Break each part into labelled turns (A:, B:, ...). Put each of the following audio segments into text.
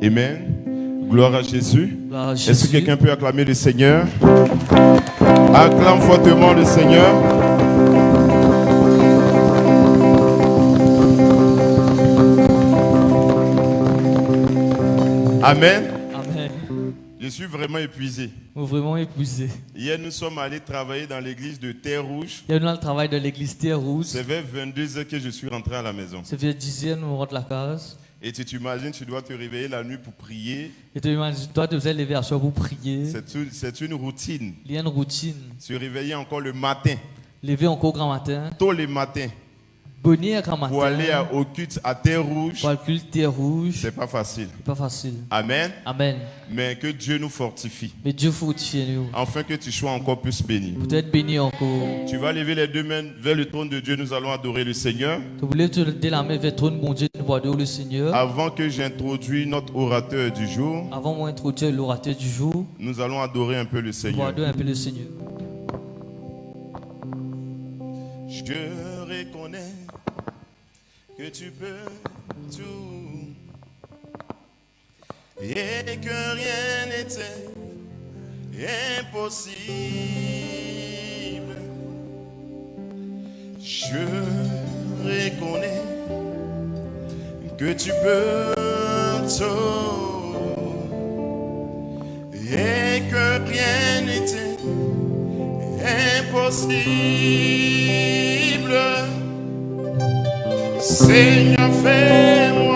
A: Amen. Gloire à Jésus. Est-ce que quelqu'un peut acclamer le Seigneur? Acclame fortement le Seigneur. Amen.
B: Amen.
A: Je suis vraiment épuisé.
B: Nous vraiment épuisé.
A: Hier, nous sommes allés travailler dans l'église de Terre Rouge.
B: Il y a eu le travail de l'église Terre Rouge.
A: C'est vers 22 heures que je suis rentré à la maison.
B: Ça fait 10 ans nous rentre la case.
A: Et tu t'imagines, tu dois te réveiller la nuit pour prier.
B: Et tu tu faisais lever à soir pour prier.
A: C'est une, une routine.
B: Il y a une routine.
A: Se réveiller encore le matin,
B: Lever encore grand matin.
A: tôt le matin. Pour aller au culte à Terre Rouge.
B: Culte Terre Rouge.
A: C'est pas facile.
B: Pas facile.
A: Amen.
B: Amen.
A: Mais que Dieu nous fortifie.
B: Mais Dieu fortifie nous.
A: Afin que tu sois encore plus béni.
B: Pour être béni encore.
A: Tu vas lever les deux mains vers le trône de Dieu. Nous allons adorer le Seigneur.
B: Tu lever la main vers le trône, bon Dieu, nous voir le Seigneur.
A: Avant que j'introduise notre orateur du jour,
B: Avant moi introduire l'orateur du jour,
A: nous allons adorer un peu le Seigneur.
B: un peu le Seigneur.
A: Je reconnais que tu peux tout et que rien n'était impossible. Je reconnais que tu peux tout et que rien n'était impossible. Seigneur, fais-moi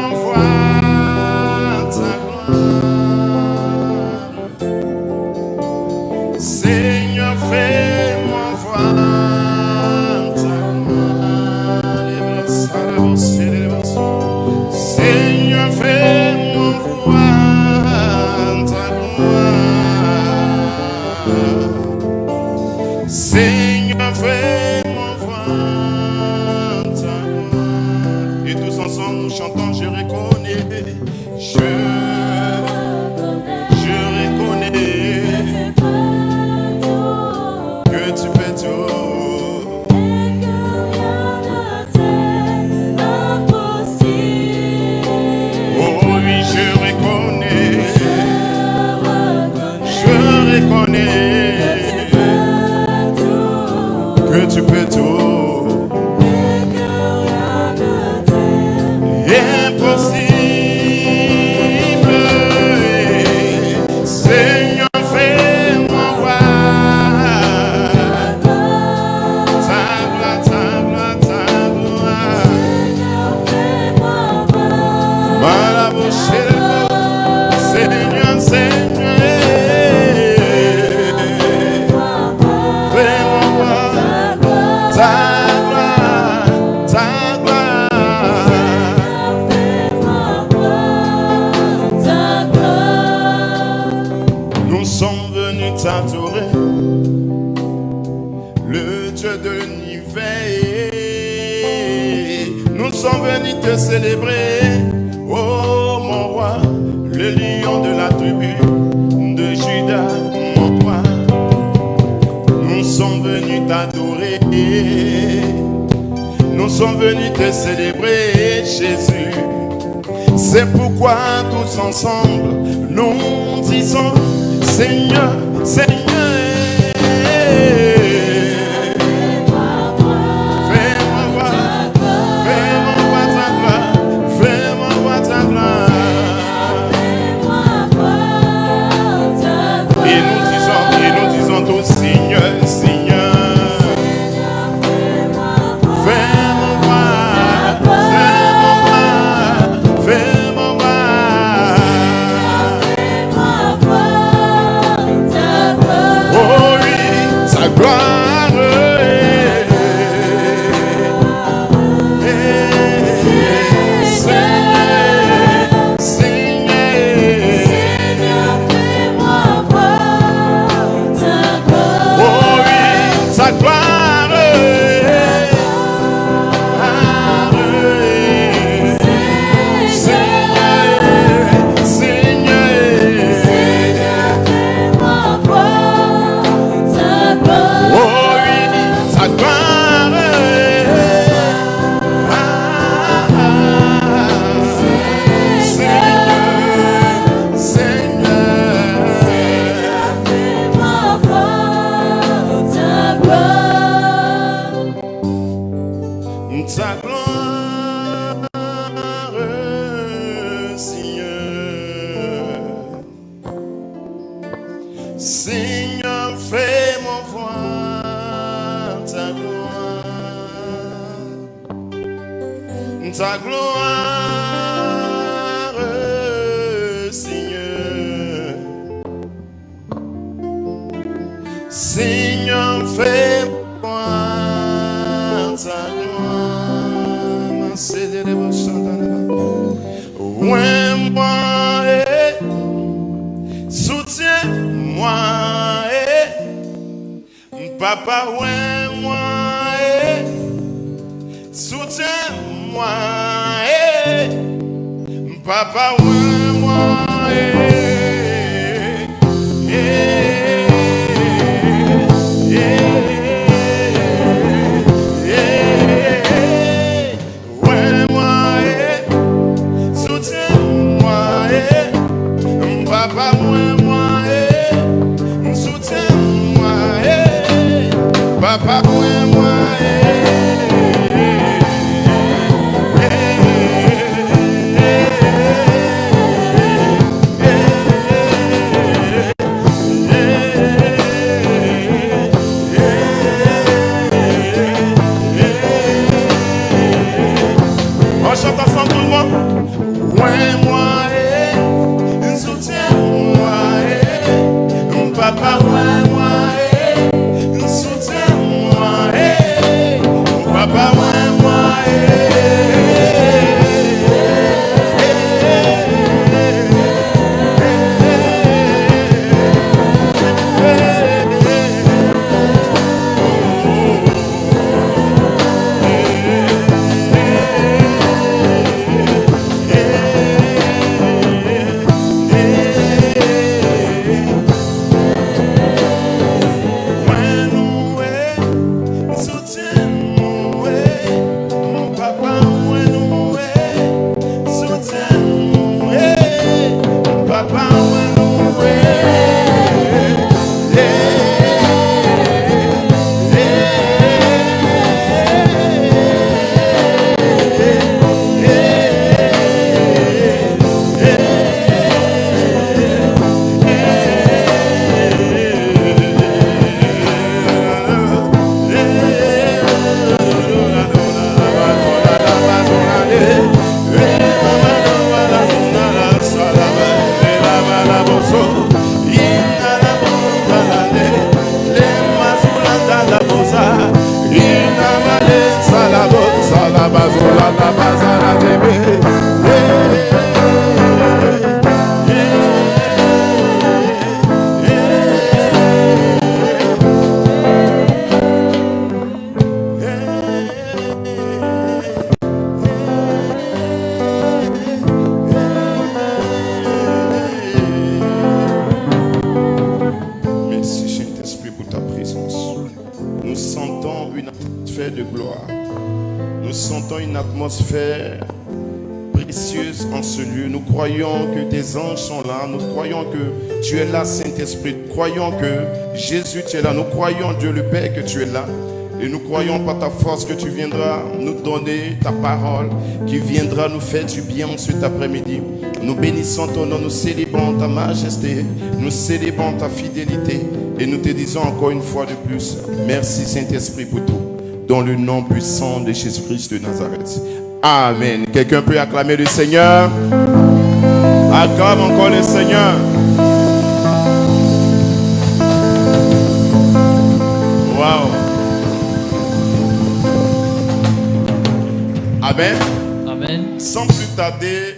A: papa, ouais, moi, et soutiens-moi, et papa, ouais, moi, Nous croyons que Jésus, tu es là. Nous croyons, Dieu le Père, que tu es là. Et nous croyons par ta force que tu viendras nous donner ta parole, qui viendra nous faire du bien cet après-midi. Nous bénissons ton nom, nous célébrons ta majesté, nous célébrons ta fidélité et nous te disons encore une fois de plus, merci Saint-Esprit pour tout, dans le nom puissant de Jésus-Christ de Nazareth. Amen. Quelqu'un peut acclamer le Seigneur? Acclame encore le Seigneur. Amen.
B: Amen.
A: Sans plus tarder,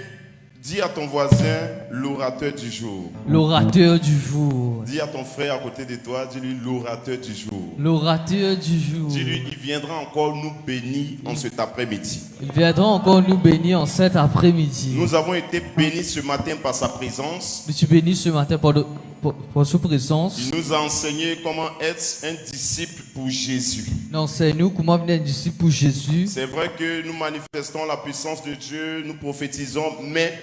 A: dis à ton voisin l'orateur du jour.
B: L'orateur du jour.
A: Dis à ton frère à côté de toi, dis-lui l'orateur du jour.
B: L'orateur du jour.
A: Dis-lui, il viendra encore nous bénir en cet après-midi.
B: Il viendra encore nous bénir en cet après-midi.
A: Nous avons été bénis ce matin par sa présence.
B: Je suis béni ce matin pour, pour sa présence.
A: Il nous a enseigné comment être un disciple pour Jésus.
B: Non, c'est nous comment venir disciple pour Jésus?
A: C'est vrai que nous manifestons la puissance de Dieu, nous prophétisons, mais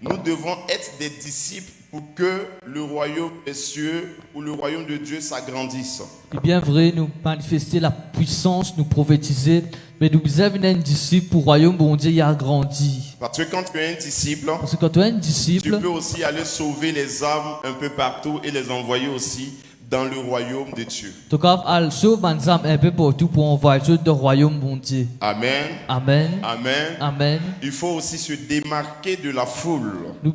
A: nous devons être des disciples pour que le royaume des cieux ou le royaume de Dieu s'agrandisse.
B: C'est bien vrai, nous manifester la puissance, nous prophétiser, Mais nous avons un disciple pour le royaume, bon Dieu, il a grandi.
A: Parce que quand tu es un disciple,
B: Parce que quand tu es un
A: tu
B: disciple,
A: peux aussi aller sauver les âmes un peu partout et les envoyer aussi dans le royaume de Dieu. Amen.
B: Amen.
A: Amen.
B: Amen.
A: Il faut aussi se démarquer de la foule.
B: Nous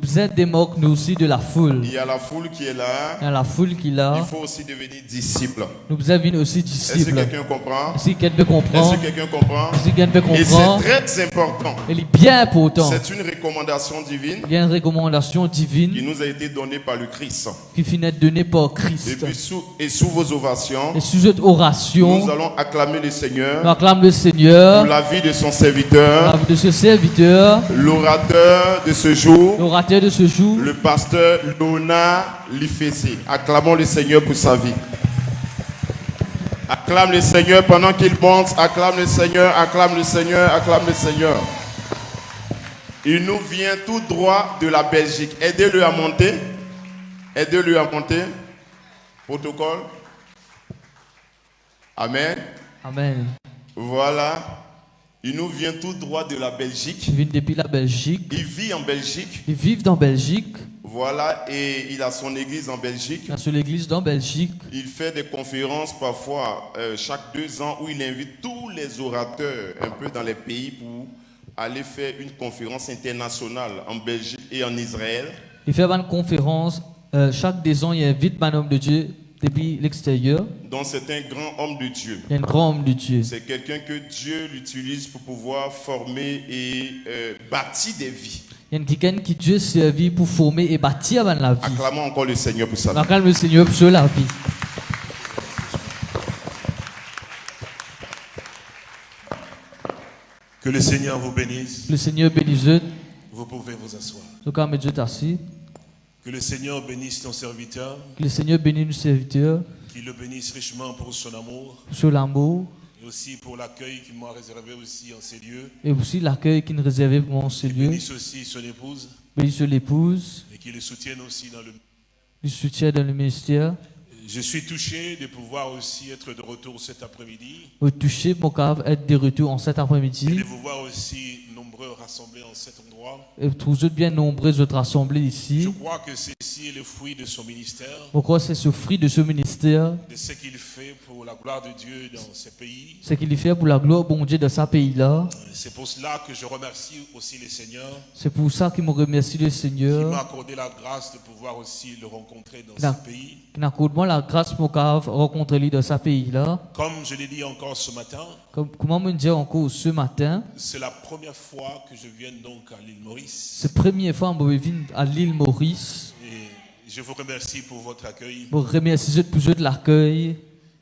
B: nous aussi, de la foule.
A: Il y a la foule qui est là.
B: Il y a la foule qui est
A: Il
B: là.
A: faut aussi devenir disciple.
B: Nous avons aussi
A: Est-ce que quelqu'un comprend?
B: Si quelqu'un peut
A: Est-ce que quelqu'un comprend?
B: Si quelqu'un peut
A: Et c'est très important.
B: il est bien important.
A: C'est une recommandation divine
B: Il y a une recommandation
A: qui
B: divine
A: nous a été donnée par le Christ.
B: qui finit donnée par
A: Et
B: Christ.
A: puis sous, et sous vos ovations,
B: Et sous cette oration,
A: nous allons acclamer le Seigneur
B: nous acclame le
A: pour
B: Seigneur,
A: la vie de son
B: la
A: serviteur,
B: vie de ce serviteur,
A: l'orateur de ce jour,
B: l'orateur de ce jour,
A: le pasteur Lona Lifessé. Acclamons le Seigneur pour sa vie. Acclame le Seigneur pendant qu'il monte. Acclame le Seigneur, acclame le Seigneur, acclame le Seigneur. Il nous vient tout droit de la Belgique. Aidez-le à monter. Aidez-le à monter. Protocole. Amen.
B: Amen.
A: Voilà. Il nous vient tout droit de la Belgique.
B: Il vient depuis la Belgique.
A: Il vit en Belgique.
B: Ils vivent dans Belgique,
A: Voilà. Et il a son église en
B: dans Belgique.
A: Il fait des conférences parfois euh, chaque deux ans où il invite tous les orateurs un peu dans les pays pour aller faire une conférence internationale en Belgique et en Israël.
B: Il fait une conférence. euh, chaque deux ans, il invite un homme de Dieu depuis l'extérieur.
A: Donc c'est un grand homme de Dieu.
B: Un grand homme de Dieu.
A: C'est quelqu'un que Dieu l'utilise pour pouvoir former et euh, bâtir des vies.
B: Il y a quelqu'un qui Dieu servi pour former et bâtir avant la vie.
A: Acclamons encore le Seigneur pour ça.
B: On acclame le Seigneur pour la vie.
C: Que le Seigneur vous bénisse.
B: Le Seigneur bénisse.
C: Vous pouvez vous asseoir.
B: Donc, on met Dieu assis.
C: Que le Seigneur bénisse ton serviteur,
B: Que le Seigneur bénisse nos serviteurs
C: qu'il le bénisse richement pour son amour
B: sur l'amour
C: et aussi pour l'accueil qu'il m'a réservé aussi en ces lieux.
B: et aussi l'accueil qu'il nous réservait pour mon ces lieux.
C: Bénisse aussi son épouse
B: Bénisse l'épouse,
C: et qu'il le soutienne aussi dans le.
B: le soutien dans le ministère.
C: Je suis touché de pouvoir aussi être de retour cet après-midi
B: touchez mon cave, être de retour en cet
C: et
B: après-midi.
C: de vous voir aussi nombreux rassemblés en cet endroit.
B: Et vous êtes bien nombreux autres rassemblés
C: Je
B: ici.
C: crois que ceci est le fruit de son ministère,
B: Pourquoi c'est ce fruit de ce ministère
C: de ce qu'il fait pour la gloire de Dieu dans ces pays.
B: C'est qu'il fait pour la gloire bon Dieu de sa pays-là.
C: C'est pour cela que je remercie aussi le Seigneur
B: C'est pour ça qu'il me remercie le
C: qui m'a
B: Seigneur.
C: accordé la grâce de pouvoir aussi le rencontrer dans ce pays.
B: Qui n'accorde moi la grâce pour rencontrer lui dans sa pays-là.
C: Comme je l'ai dit encore ce matin,
B: Comme, comment me dire encore ce matin?
C: c'est la première fois que je viens donc à l'île Maurice.
B: C'est la première fois que je viens à l'île Maurice.
C: Et je vous remercie pour votre accueil.
B: Je remercie pour de l'accueil.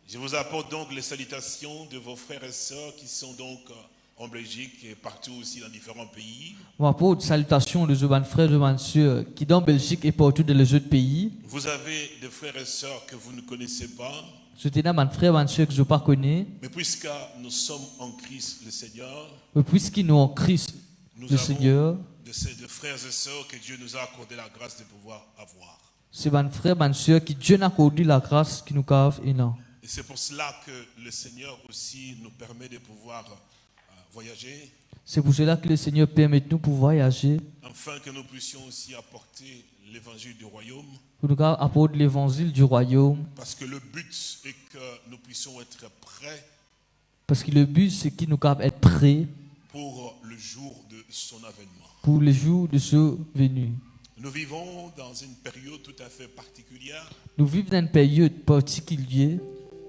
C: Je vous apporte donc les salutations de vos frères et sœurs qui sont donc euh, en Belgique et partout aussi dans différents pays.
B: Apporte salutations de mes frères et sœurs qui en Belgique et partout dans les autres pays.
C: Vous avez des frères et sœurs que vous ne connaissez pas, Mais puisque nous sommes en Christ le Seigneur,
B: Mais puisqu'ils sont en Christ,
C: nous
B: le Seigneur,
C: de ces de frères et sœurs que Dieu nous a accordé la grâce de pouvoir avoir.
B: c'est frères et mes sœurs qui Dieu n'a accordé la grâce qui nous cave et non.
C: Et c'est pour cela que le Seigneur aussi nous permet de pouvoir voyager,
B: C'est pour cela que le Seigneur permet de nous pour voyager,
C: afin que nous puissions aussi apporter l'évangile du royaume,
B: pour nous apporter l'évangile du royaume.
C: parce que le but est que nous puissions être prêts
B: Parce que le but, c'est qu'il nous capable être prêts
C: pour le jour de son avènement.
B: pour le jour de ce venu.
C: Nous vivons dans une période tout à fait particulière.
B: Nous vivons dans une période particulière.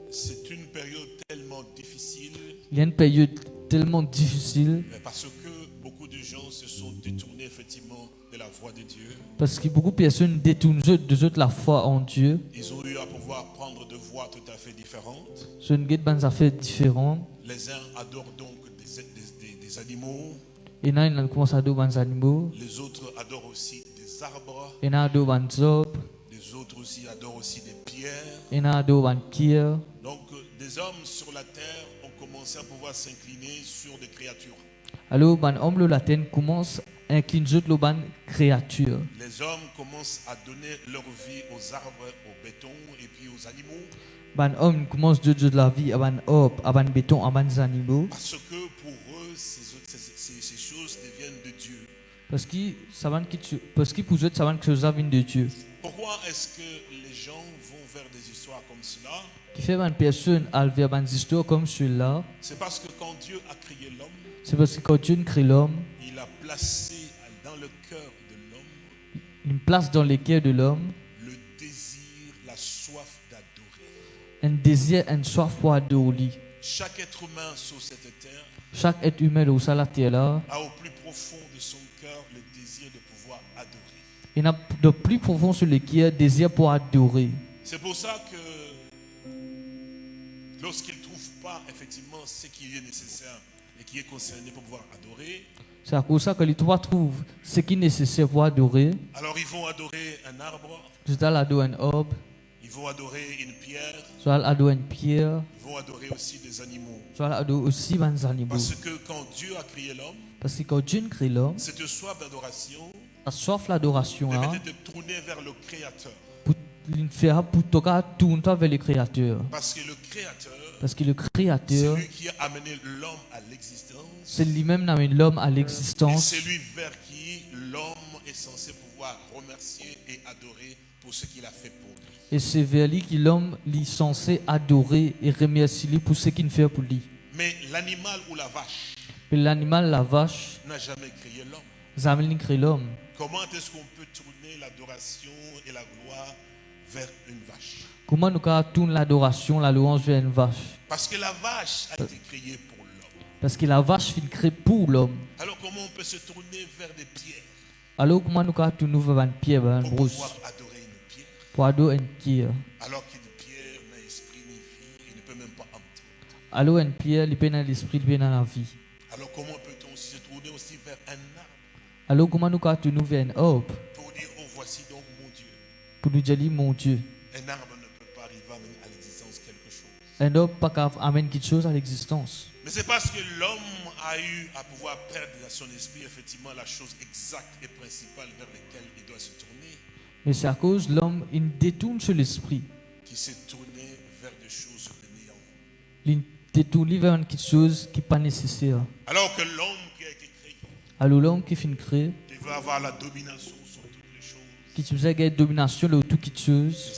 C: C'est une période tellement difficile
B: Il y a une période tellement difficile
C: parce que beaucoup de gens se sont détournés effectivement de la voie de Dieu.
B: parce que beaucoup de personnes détournent de la foi en Dieu.
C: Ils ont eu à pouvoir prendre de voies tout à fait différentes. Les uns adorent donc des, des- des- des animaux,
B: Et là, ils commencent à adorer des animaux.
C: les autres adorent aussi des arbres,
B: Et là, adorent des arbres.
C: les autres aussi adorent aussi des pierres. Donc des hommes sur la terre ont commencé à pouvoir s'incliner sur des créatures.
B: Alors, Les hommes commencent à
C: donner leur vie aux arbres, au béton et puis aux animaux.
B: ban homme commence de de la vie à aban hop aban béton à aban animaux.
C: Parce que pour
B: eux ces, ces, ces, ces choses deviennent de Dieu. Parce que savan qui parce que pour eux savan que ça vient de Dieu.
C: Pourquoi est-ce que cela
B: Qui fait une personne vers une histoire comme celui-là,
C: C'est parce que quand Dieu a créé l'homme,
B: c'est parce que quand Dieu crée l'homme,
C: il a placé dans le cœur de l'homme
B: une place dans le cœur de l'homme,
C: le désir, la soif d'adorer.
B: un désir, une soif pour adorer.
C: Chaque être humain sur cette terre
B: Chaque être humain au la terre là,
C: a au plus profond de son cœur le désir de pouvoir adorer.
B: il a de plus profond sur le cœur, désir pour adorer.
C: C'est pour ça que lorsqu'il ne trouve pas effectivement ce qui est nécessaire et qui est concerné pour pouvoir adorer,
B: C'est à cause ça que les trois trouvent ce qui est nécessaire pour adorer.
C: alors ils vont adorer un arbre,
B: dois adorer un orbe,
C: ils vont adorer une pierre,
B: dois adorer une pierre,
C: ils vont adorer aussi des animaux.
B: dois adorer aussi des animaux.
C: Parce que quand Dieu a créé l'homme,
B: Parce que quand Dieu crée l'homme,
C: cette soif d'adoration
B: la soif l'adoration là,
C: permettait de tourner vers le Créateur.
B: Pour tourner vers le Créateur.
C: Parce que le Créateur,
B: Parce que le
C: c'est
B: Créateur,
C: lui qui a amené l'homme à l'existence.
B: c'est lui-même qui amène l'homme à l'existence.
C: c'est lui vers qui l'homme est censé pouvoir remercier et adorer pour ce qu'il a fait pour lui.
B: Et c'est vers lui que l'homme est censé adorer et remercier lui pour ce qu'il fait pour lui.
C: Mais l'animal ou la vache
B: Et l'animal, la vache,
C: n'a jamais créé l'homme.
B: Zamel crée l'homme.
C: Comment est-ce qu'on peut tourner l'adoration et la gloire vers une vache.
B: Comment nous tourner l'adoration, la louange vers une vache?
C: Parce que la vache a été créée pour l'homme.
B: Parce que la vache fait créée pour l'homme.
C: Alors comment on peut se tourner vers des pierres?
B: Alors comment nous tourner vers une pierre, vers une
C: pour
B: brousse,
C: pouvoir adorer une pierre.
B: Pour adorer une pierre.
C: Alors qu'une pierre n'a esprit ni vie et ne peut même pas entendre
B: Alors une pierre, il peut dans l'esprit, il peut dans la vie.
C: Alors comment peut-on aussi se tourner aussi vers un arbre?
B: Alors comment nous tourner vers un orbe
C: pour
B: nous dire, mon Dieu,
C: Un arbre ne peut pas arriver à amener à l'existence quelque chose.
B: un orbe pas d'amener quelque chose à l'existence.
C: Mais c'est parce que l'homme a eu à pouvoir perdre dans son esprit effectivement la chose exacte et principale vers laquelle il doit se tourner,
B: Mais c'est à cause de l'homme, il détourne sur l'esprit.
C: qui s'est tourné vers des choses de néant.
B: Il détourne vers quelque chose qui n'est pas nécessaire.
C: Alors que l'homme qui a été créé
B: Alors l'homme qui fait créer,
C: devait avoir la domination
B: qui une domination de tout quelque chose,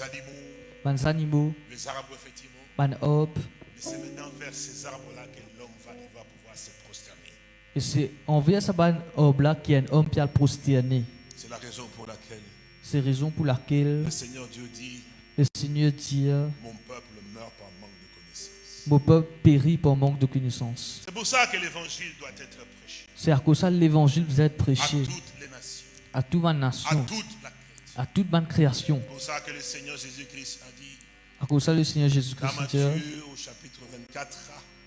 C: les animaux,
B: les
C: arbres effectivement.
B: les orbe.
C: Mais c'est maintenant vers ces arbres-là que l'homme va pouvoir se prosterner.
B: Et c'est envers ce ban orbe là qu'il y a un homme qui a le prosterné.
C: C'est la raison pour laquelle
B: C'est raison pour laquelle
C: le Seigneur Dieu dit,
B: le Seigneur dit
C: mon peuple meurt par manque de connaissance.
B: Mon peuple périt par manque de connaissance.
C: C'est pour ça que l'évangile doit être prêché
B: C'est à cause de ça que l'évangile vous être
C: à
B: prêché
C: toutes les nations,
B: à toute ma
C: à
B: nation,
C: toute la.
B: À toute ma création.
C: C'est pour ça que le Seigneur Jésus-Christ a dit
B: À cause de ça, le Seigneur
C: dans
B: Jésus-Christ dit
C: Matthieu au chapitre 24,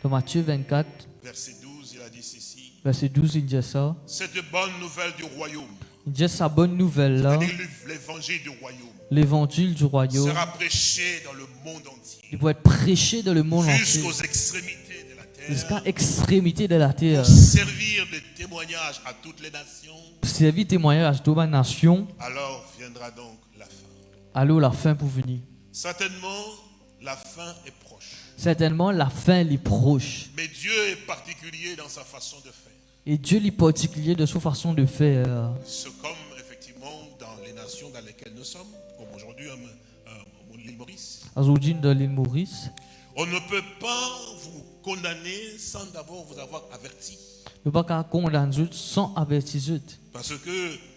B: dans Matthieu 24,
C: verset 12, il a dit ceci.
B: verset 12, il dit ça.
C: Cette bonne nouvelle du royaume,
B: Il dit sa bonne nouvelle là,
C: l'évangile du royaume,
B: l'évangile du royaume,
C: sera prêché dans le monde entier,
B: il doit être prêché dans le monde entier,
C: jusqu'aux extrémités de la
B: jusqu'à
C: terre,
B: extrémité de la terre,
C: pour servir de témoignage à toutes les nations.
B: pour servir témoignage à toute ma nation,
C: Alors viendra donc la fin.
B: alors la fin pour venir.
C: Certainement, la fin est proche.
B: Certainement, la fin est proche.
C: Mais Dieu est particulier dans sa façon de faire.
B: Et Dieu est particulier de sa façon de faire.
C: C'est comme effectivement dans les nations dans lesquelles nous sommes, comme aujourd'hui euh, euh, l'île Maurice.
B: Aujourd'hui, dans l'île Maurice,
C: On ne peut pas vous condamner sans d'abord vous avoir averti.
B: ne pas condamner sans avertir.
C: Parce que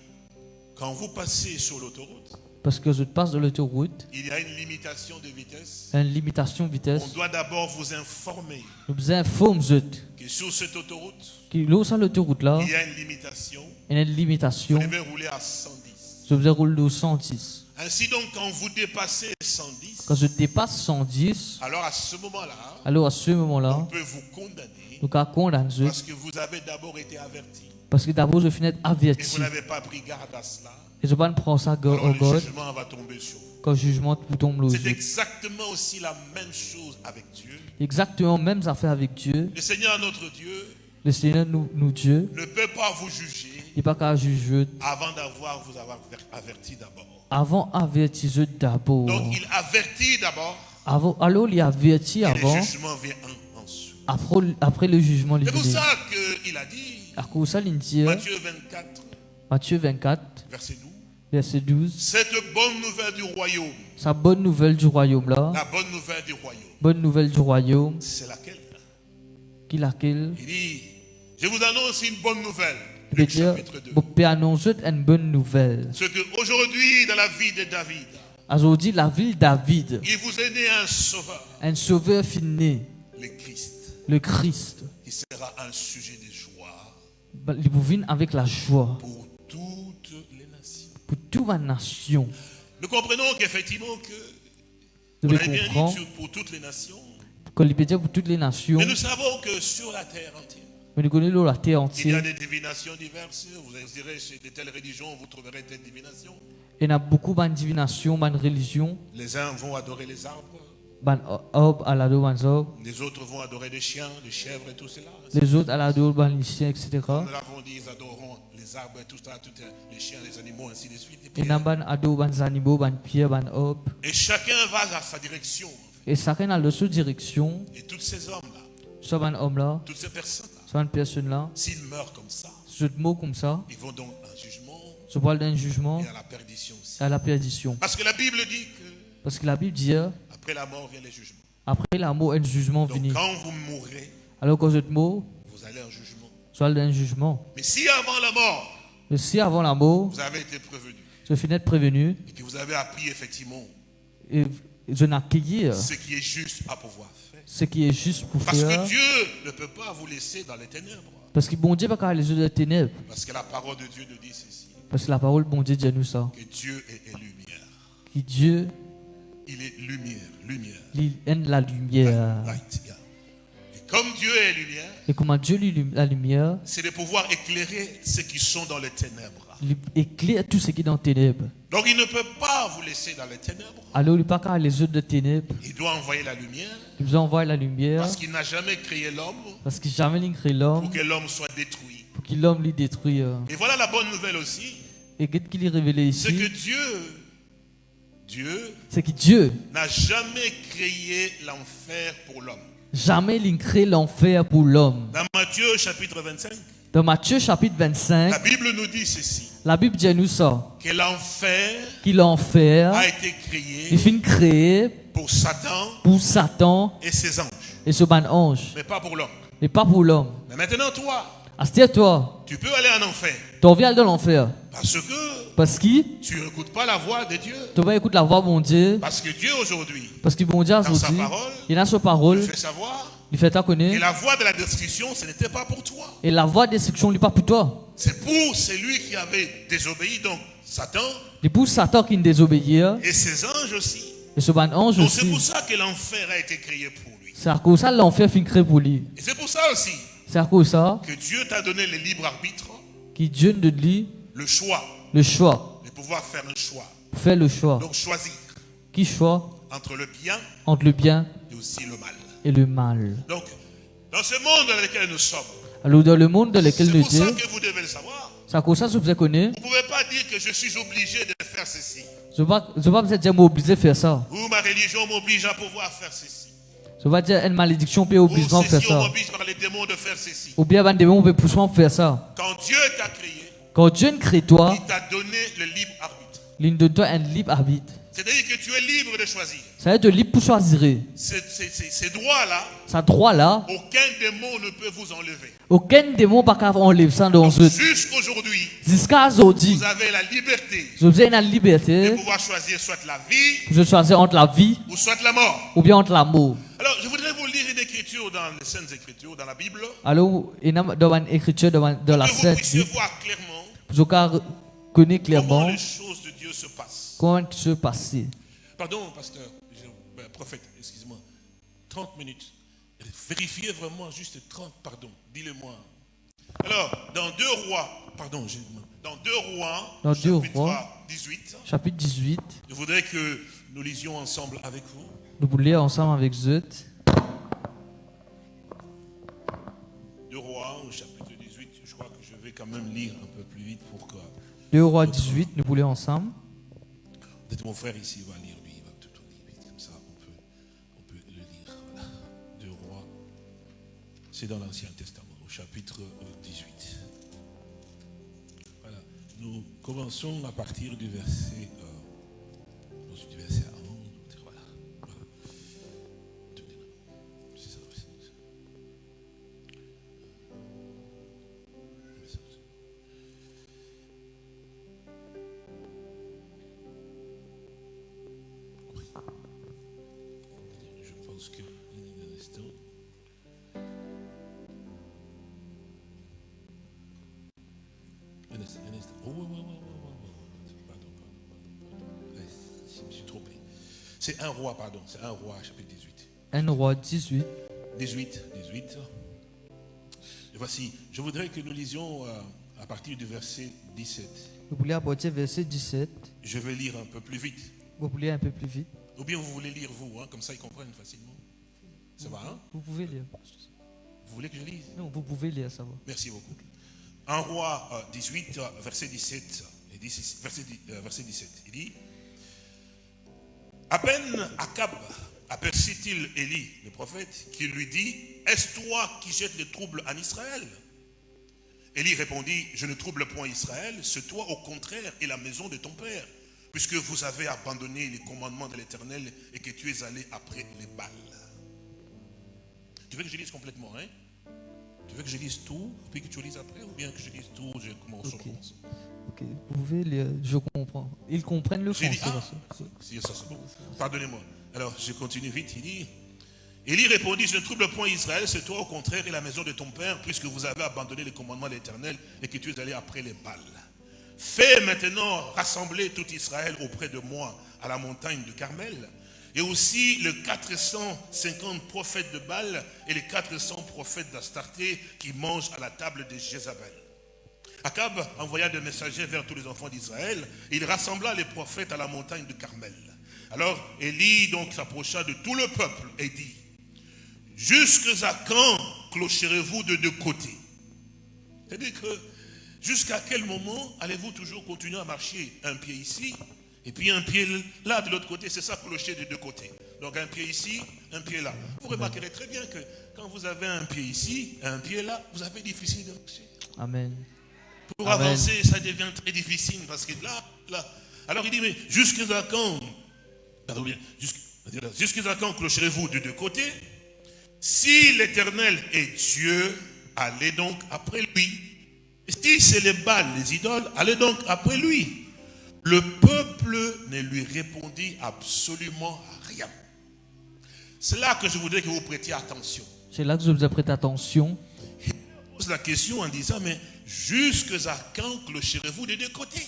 C: quand vous passez sur l'autoroute,
B: Parce que je passe de l'autoroute,
C: il y a une limitation de vitesse.
B: une limitation de
C: On
B: vitesse.
C: doit d'abord vous informer
B: Nous vous informons
C: que sur cette autoroute,
B: que sur l'autoroute là,
C: il y a une limitation.
B: une
C: Vous
B: limitation.
C: devez rouler à 110.
B: Je vous roule de 110.
C: Ainsi donc, quand vous dépassez 110,
B: Quand je dépasse 110,
C: alors à ce moment-là,
B: alors à ce
C: on
B: moment-là,
C: peut vous condamner
B: nous pouvons condamner
C: parce que vous avez d'abord été averti
B: Parce que d'abord, je finis
C: et
B: averti.
C: vous n'avez pas pris garde à cela.
B: Et je ne vais pas prendre ça au
C: le
B: God
C: jugement va tomber sur vous.
B: quand le jugement tombe aux
C: C'est exactement aussi la même chose avec Dieu.
B: Exactement, mêmes affaires avec Dieu.
C: Le Seigneur notre Dieu
B: Le Seigneur, nous, nous Dieu,
C: ne peut pas vous juger
B: il pas qu'à juger.
C: avant d'avoir vous avoir averti d'abord.
B: Avant, avertir eux d'abord.
C: Donc il avertit d'abord
B: Avant, alors, il avertit
C: et
B: avant.
C: le jugement vient en, ensuite.
B: Après, après le jugement,
C: C'est pour ça qu'il a dit,
B: Dit,
C: Matthieu 24,
B: Matthieu 24,
C: verset 12.
B: verset 12.
C: Cette bonne nouvelle du royaume,
B: Sa bonne nouvelle du royaume là,
C: la bonne nouvelle du royaume,
B: bonne nouvelle du royaume,
C: c'est laquelle?
B: Qui laquelle?
C: Il dit, je vous annonce une bonne nouvelle. Luc chapitre 2.
B: vous pouvez annoncer une bonne nouvelle.
C: Ce que aujourd'hui, dans la vie de David,
B: Aujourd'hui, la ville David,
C: il vous est né un sauveur,
B: un sauveur fini,
C: le Christ,
B: le Christ.
C: qui sera un sujet de joie
B: Vous vient avec la joie
C: pour toutes les nations.
B: pour toute la nation.
C: Nous comprenons qu'effectivement que
B: Vous
C: on bien dit pour toutes les nations,
B: pour toutes les nations,
C: mais nous savons que sur la terre entière,
B: mais nous connaissons la terre
C: il y a
B: entière.
C: des divinations diverses. Vous direz chez de telles religions, vous trouverez telle divination.
B: Il y a beaucoup de divination, de religion,
C: Les uns vont adorer les arbres,
B: zob,
C: les autres vont adorer les chiens, les chèvres et tout cela.
B: les autres etc.
C: Nous l'avons dit, ils adoreront les arbres et tout ça, tout, les chiens, les animaux, ainsi de suite. Chacun va à sa direction.
B: Et chacun a leur seule direction,
C: Et tous ces hommes-là, toutes ces personnes-là, s'ils meurent comme ça,
B: comme ça,
C: ils vont donc à un jugement
B: se parle d'un jugement
C: et à la perdition aussi.
B: à la perdition.
C: Parce que la Bible dit que
B: Parce que la Bible dit, euh,
C: après la mort vient les jugements.
B: après la mort, un jugement
C: Donc quand vous mourrez,
B: Alors que ce mot,
C: vous allez en jugement.
B: soit d'un jugement.
C: Mais si avant la mort,
B: Mais si avant la mort,
C: vous avez été prévenu,
B: je finis d'être prévenu,
C: et puis vous avez appris effectivement
B: et je n'accueillir
C: ce qui est juste à pouvoir faire.
B: ce qui est juste pour
C: Parce
B: faire.
C: que Dieu ne peut pas vous laisser dans les ténèbres.
B: Parce que bon Dieu va les yeux de ténèbres.
C: Parce que la parole de Dieu nous dit ceci,
B: Parce que la parole bon Dieu dit à nous ça.
C: que Dieu est, est lumière.
B: Que Dieu,
C: Il est lumière, lumière.
B: il aime la lumière.
C: Yeah. Et comme Dieu est lumière,
B: Et comment Dieu lui la lumière,
C: c'est de pouvoir éclairer ceux qui sont dans les ténèbres.
B: il éclaire tout ce qui est dans les ténèbres.
C: Donc il ne peut pas vous laisser dans les ténèbres.
B: Alors il pas qu'à les yeux de ténèbres.
C: Il doit envoyer la lumière
B: Il vous envoie la lumière.
C: parce qu'il n'a jamais créé l'homme
B: Parce que jamais il crée l'homme
C: pour que l'homme soit détruit.
B: pour qu'il l'homme lui détruise.
C: Et voilà la bonne nouvelle aussi,
B: Et qu'est-ce qu'il est révélé
C: c'est que
B: ici
C: Dieu, Dieu
B: C'est que Dieu,
C: n'a jamais créé l'enfer pour l'homme.
B: jamais il crée l'enfer pour l'homme.
C: Dans Matthieu chapitre 25,
B: Dans Matthieu chapitre 25,
C: la Bible nous dit ceci,
B: la Bible dit nous ça.
C: que l'enfer
B: Que l'enfer
C: a été créé
B: est fin créé
C: pour Satan
B: pour Satan
C: et ses anges,
B: et ce ban ange.
C: mais pas pour l'homme.
B: Mais pas pour l'homme.
C: Mais maintenant, toi,
B: À toi,
C: tu peux aller en enfer
B: tu viens dans l'enfer.
C: parce que
B: Parce que
C: tu n'écoutes pas la voix de Dieu.
B: tu vas écouter la voix de mon Dieu.
C: Parce que Dieu aujourd'hui
B: Parce que bon Dieu aujourd'hui, il a sa parole,
C: fait savoir
B: il fait ta connaître.
C: la voix de la destruction, ce n'était pas pour toi.
B: Et la voix de destruction n'est pas pour toi.
C: C'est pour celui qui avait désobéi, donc Satan
B: C'est pour Satan qui ne désobéit.
C: et ses anges aussi.
B: Et ce ban ange
C: Donc c'est
B: aussi.
C: pour ça que l'enfer a été créé pour lui.
B: C'est à cause ça que l'enfer fin créé pour lui.
C: Et c'est pour ça aussi
B: C'est à cause ça
C: que Dieu t'a donné le libre arbitre,
B: que Dieu de lui
C: le choix,
B: le choix.
C: de pouvoir faire un choix.
B: Faire le choix.
C: Donc choisir
B: Qui choix?
C: entre le bien
B: entre le bien
C: et aussi le mal.
B: et le mal.
C: Donc, dans ce monde dans lequel nous sommes,
B: Alors dans le monde dans lequel
C: c'est
B: nous
C: pour ça
B: sommes,
C: que vous devez le savoir.
B: c'est à cause de ça que vous.
C: Vous ne pouvez pas dire que je suis obligé de faire ceci.
B: Je ne vais pas je vais pas vous dire obligé de faire ça.
C: Ou ma religion m'oblige à pouvoir faire ceci.
B: Vais pas dire une malédiction peut
C: Ou
B: obliger faire
C: on
B: ça.
C: par les démons de faire ceci.
B: Ou bien ben démon peut pousser à faire ça.
C: Quand Dieu t'a créé,
B: Quand Dieu ne crée toi,
C: il t'a donné le libre arbitre.
B: il donne toi un libre arbitre.
C: C'est-à-dire que tu es libre de choisir.
B: Ça veut dire libre pour choisir.
C: Ces, droits-là,
B: Ça droit là,
C: aucun démon ne peut vous enlever.
B: aucun démon pas qu'à enlever ça dans eux.
C: Jusqu'aujourd'hui,
B: Jusqu'à aujourd'hui,
C: vous avez la liberté
B: vous une
C: de
B: liberté
C: pouvoir choisir soit la vie
B: pour choisir entre la vie
C: ou soit la mort.
B: ou bien entre l'amour.
C: Alors, je voudrais vous lire une écriture dans les Saintes Écritures, dans la Bible,
B: Alors, dans une écriture dans la
C: que vous
B: Sainte
C: puissiez
B: Bible,
C: voir clairement
B: pour qu'on connaît
C: comment
B: clairement
C: les choses passent.
B: comment se passer.
C: Pardon, pasteur, ben, prophète, excuse-moi. 30 minutes. Vérifiez vraiment juste 30, pardon, dis-le-moi. Alors, dans 2 rois, pardon, j'ai- dans 2 rois,
B: Dans Deux
C: chapitre
B: Rois.
C: 18,
B: Chapitre 18,
C: je voudrais que nous lisions ensemble avec vous.
B: nous voulons lire ensemble avec Zut.
C: 2 rois, au chapitre 18, je crois que je vais quand même lire un peu plus vite pour que...
B: 2 rois 18, nous voulons lire ensemble.
C: Mon frère ici va lire, lui, il va tout lire comme ça on peut, on peut le lire. Voilà. 2 rois, c'est dans l'Ancien Testament, au chapitre euh, 18. Voilà. Nous commençons à partir du verset, pense que. Un instant. Un instant, un instant. Oh, ouais, ouais, ouais. Pardon, pardon, pardon, Je me suis trompé. C'est un roi, pardon. C'est un roi, chapitre 18.
B: 1 roi 18.
C: 18, 18. Et voici, je voudrais que nous lisions euh, à partir du verset 17.
B: Vous voulez apporter verset 17.
C: Je vais lire un peu plus vite.
B: Vous voulez un peu plus vite?
C: Ou bien vous voulez lire vous, hein, comme ça ils comprennent facilement. Ça va, hein?
B: Vous pouvez lire.
C: Vous voulez que je lise?
B: Non, vous pouvez lire, ça va.
C: Merci beaucoup. Un roi euh, 18, euh, verset 17. et 16, verset, dix- euh, verset 17. Il dit À peine Akab aperçut-il Élie, le prophète, qui lui dit Est-ce toi qui jettes le trouble en Israël? Élie répondit Je ne trouble point Israël, c'est toi au contraire et la maison de ton père, puisque vous avez abandonné les commandements de l'Éternel et que tu es allé après les balles. Tu veux que je lise complètement, hein? Tu veux que je lise tout, puis que tu lises après, ou bien que je lise tout, je commence, je
B: Ok.
C: commence?
B: Ok, vous pouvez lire. Je comprends. Ils comprennent le français.
C: ah, si, ça bon. Pardonnez-moi. Alors, je continue vite. Il dit, Élie répondit, je ne trouble point Israël, c'est toi au contraire et la maison de ton père, puisque vous avez abandonné les commandements de l'Éternel et que tu es allé après les balles. Fais maintenant rassembler tout Israël auprès de moi à la montagne de Carmel, et aussi les 450 prophètes de Baal et les 400 prophètes d'Astarté qui mangent à la table de Jézabel. Akab envoya des messagers vers tous les enfants d'Israël. Il rassembla les prophètes à la montagne de Carmel. Alors Élie donc s'approcha de tout le peuple et dit, Jusque à quand clocherez-vous de deux côtés? C'est-à-dire que jusqu'à quel moment allez-vous toujours continuer à marcher un pied ici et puis un pied là de l'autre côté C'est ça clocher de deux côtés. Donc un pied ici, un pied là. Vous remarquerez très bien que quand vous avez un pied ici, un pied là, vous avez difficile de marcher.
B: Amen.
C: Pour
B: Amen.
C: avancer, ça devient très difficile parce que là, là. Alors il dit, mais jusqu'à quand? Pardon bien, jusqu'- Jusqu'à quand clocherez-vous de deux côtés? Si l'Éternel est Dieu, allez donc après lui. Si c'est les Baals, les idoles, allez donc après lui. Le peuple ne lui répondit absolument rien. C'est là que je voudrais que vous prêtiez attention.
B: C'est là que je vous ai prêté attention.
C: pose la question en disant, mais jusqu'à quand clocherez-vous de deux côtés?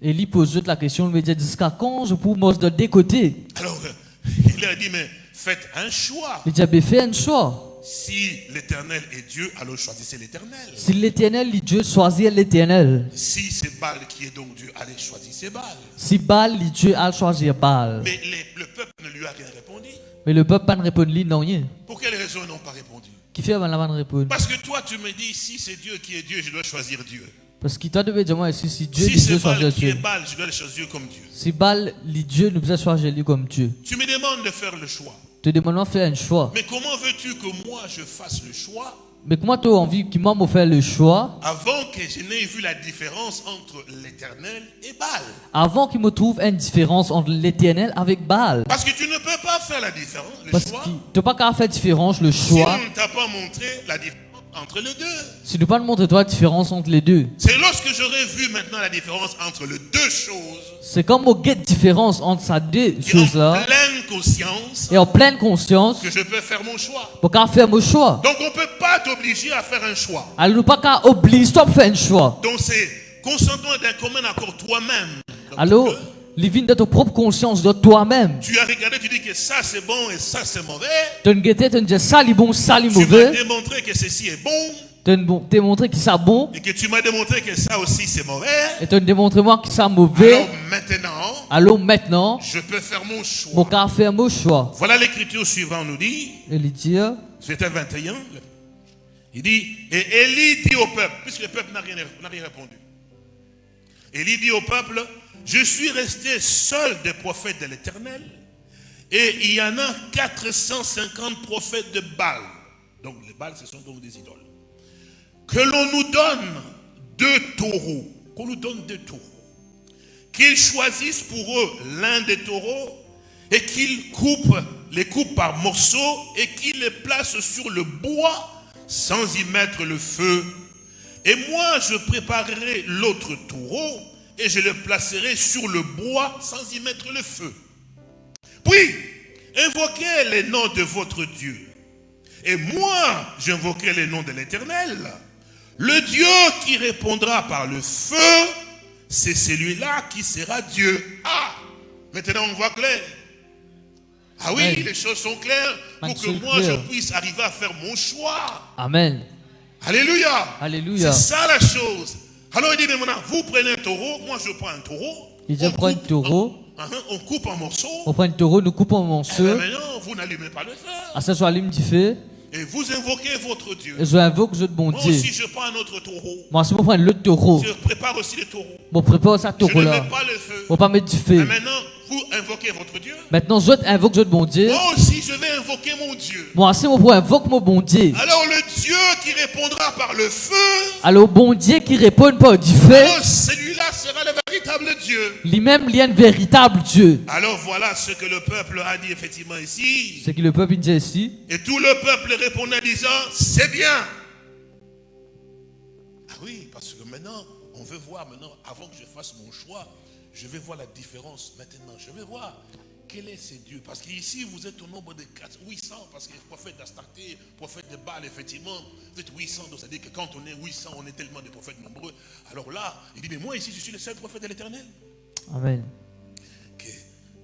B: Élie pose la question, il me dit jusqu'à quand je me de deux côtés?
C: Alors, euh, il a dit, mais faites un choix.
B: Il dit, ben, fais un choix.
C: Si l'éternel est Dieu, alors choisissez l'éternel.
B: Si l'éternel est Dieu, choisis l'éternel.
C: Si c'est Baal qui est donc Dieu, allez choisissez Baal.
B: Si Baal est Dieu, à choisir Baal.
C: Mais les- le peuple ne lui a rien répondu.
B: Mais le peuple pas ne répond lui, non rien.
C: Pour quelle raison ils n'ont pas répondu?
B: Qui fait avant la vanne répondre
C: Parce que toi, tu me dis, si c'est Dieu qui est Dieu, je dois choisir Dieu.
B: Parce qu'il t'a dire, moi, si, si Dieu
C: si
B: Dieu, choisis
C: qui est
B: Dieu.
C: Baal, je dois le choisir comme Dieu.
B: Si Baal est Dieu, nous devons choisir lui comme Dieu.
C: Tu me demandes de faire le choix.
B: Te demandons de faire un choix.
C: Mais comment veux-tu que moi je fasse le choix
B: Mais comment tu as envie moi me faire le choix
C: avant que je n'ai vu la différence entre l'éternel et Baal?
B: Avant qu'il me trouve une différence entre l'éternel avec Baal
C: Parce que tu ne peux pas faire la différence, le
B: Parce
C: choix,
B: que tu n'as pas qu'à faire différence, le
C: si
B: choix.
C: on ne t'a pas montré la différence entre les deux.
B: Si te montrer toi la différence entre les deux.
C: C'est lorsque j'aurai vu maintenant la différence entre les deux choses,
B: C'est comme au get différence entre ces deux
C: et en
B: choses-là.
C: pleine conscience,
B: Et en pleine conscience,
C: que je peux faire mon choix.
B: pour faire mon choix.
C: Donc on ne peut pas t'obliger à faire un choix.
B: Alors nous pas qu'à obliger toi de faire un choix.
C: Donc c'est consentement d'un commun accord toi-même. Donc,
B: Vignes de ta propre conscience de toi-même.
C: Tu as regardé, tu dis que ça c'est bon et ça c'est mauvais.
B: Tu mauvais.
C: démontré que ceci est bon
B: Tu ne démontré que ça bon.
C: et que tu m'as démontré que ça aussi c'est mauvais.
B: Et tu démontré moi que ça mauvais.
C: Alors maintenant,
B: Alors maintenant,
C: je peux faire mon
B: mon
C: choix.
B: qu'à faire mon choix.
C: Voilà l'écriture suivante nous dit,
B: dit,
C: c'était 21, il dit, et Élie dit au peuple, puisque le peuple n'a rien, rien répondu. Élie dit au peuple, je suis resté seul des prophètes de l'éternel, et il y en a 450 prophètes de Baal. Donc les Baal, ce sont donc des idoles. Que l'on nous donne deux taureaux qu'on nous donne deux taureaux. Qu'ils choisissent pour eux l'un des taureaux et qu'ils coupent, les coupent par morceaux et qu'ils les placent sur le bois sans y mettre le feu. Et moi, je préparerai l'autre taureau et je le placerai sur le bois sans y mettre le feu. Puis, invoquez les noms de votre Dieu. Et moi, j'invoquerai les noms de l'Éternel. Le Dieu qui répondra par le feu, c'est celui-là qui sera Dieu. Ah, maintenant on voit clair. Ah oui,
B: Amen.
C: les choses sont claires pour que moi je puisse arriver à faire mon choix.
B: Amen.
C: Alléluia.
B: Alléluia.
C: C'est ça la chose. Alors il dit, mais maintenant, vous prenez un taureau, moi je prends un taureau.
B: Il dit,
C: On
B: prends un taureau.
C: en- uh-huh, on coupe en morceaux.
B: On prend un taureau, nous coupons en
C: Eh
B: morceaux.
C: ben, maintenant, vous n'allumez pas le feu.
B: À allume du feu.
C: Et vous invoquez votre Dieu.
B: Et je invoque le bon
C: Moi
B: Dieu.
C: aussi, je prends un autre taureau.
B: Moi, si je prends l'autre taureau,
C: Je prépare aussi les taureaux.
B: bon, prépare ça
C: Je ne
B: taureau là.
C: mets pas le feu.
B: On pas mettre du
C: Et
B: feu.
C: maintenant, vous invoquez votre Dieu.
B: Maintenant, je invoque le bon Dieu.
C: Moi aussi, je vais invoquer mon Dieu.
B: Moi, si mon pour invoque mon bon Dieu.
C: Alors, le Dieu qui répondra par le feu,
B: Alors, bon Dieu qui répond par du feu,
C: celui-là sera le véritable Dieu.
B: lui-même, il y a un véritable Dieu.
C: Alors, voilà ce que le peuple a dit effectivement ici.
B: Ce que le peuple dit ici.
C: Et tout le peuple répondait en disant, c'est bien. Ah oui, parce que maintenant, on veut voir maintenant, avant que je fasse mon choix, je vais voir la différence maintenant. Je vais voir quel est ce Dieu. Parce qu'ici, vous êtes au nombre de 4, 800, parce que prophète d'Astarté, prophète de Baal, effectivement, vous êtes 800, donc ça veut dire que quand on est 800, on est tellement de prophètes nombreux. Alors là, il dit, mais moi ici, je suis le seul prophète de l'éternel.
B: Amen.
C: Ok.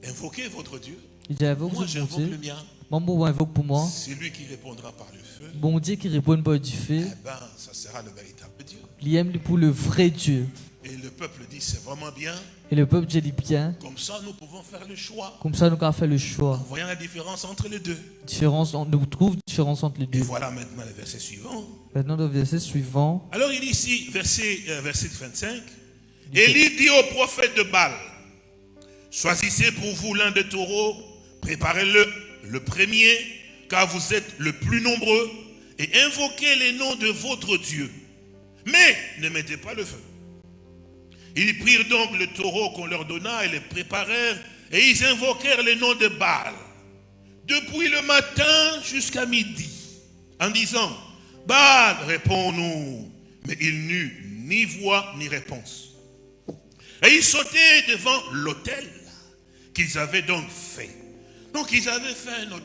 C: Invoquez votre Dieu. Moi, j'invoque le mien.
B: Mon bon invoque pour moi.
C: C'est lui qui répondra par le feu.
B: Bon Dieu qui répond par du feu.
C: Eh ben, ça sera le véritable Dieu.
B: Il aime pour le vrai Dieu.
C: Et le peuple dit, c'est vraiment bien.
B: Et le peuple dit bien.
C: Comme ça, nous pouvons faire le choix.
B: Comme ça, nous avons fait le choix.
C: En voyant la différence entre les deux.
B: Différence, on nous trouve différence entre les
C: Et
B: deux.
C: voilà maintenant le verset suivant.
B: Maintenant, le verset suivant.
C: Alors il dit ici, verset, euh, verset 25. Élie dit au prophète de Baal, choisissez pour vous l'un des taureaux, préparez-le, le premier, car vous êtes le plus nombreux, et invoquez les noms de votre Dieu. Mais ne mettez pas le feu. Ils prirent donc le taureau qu'on leur donna et les préparèrent, et ils invoquèrent les noms de Baal, depuis le matin jusqu'à midi, en disant, Baal, réponds-nous. Mais il n'eut ni voix ni réponse. Et ils sautaient devant l'autel qu'ils avaient donc fait. Donc ils avaient fait un.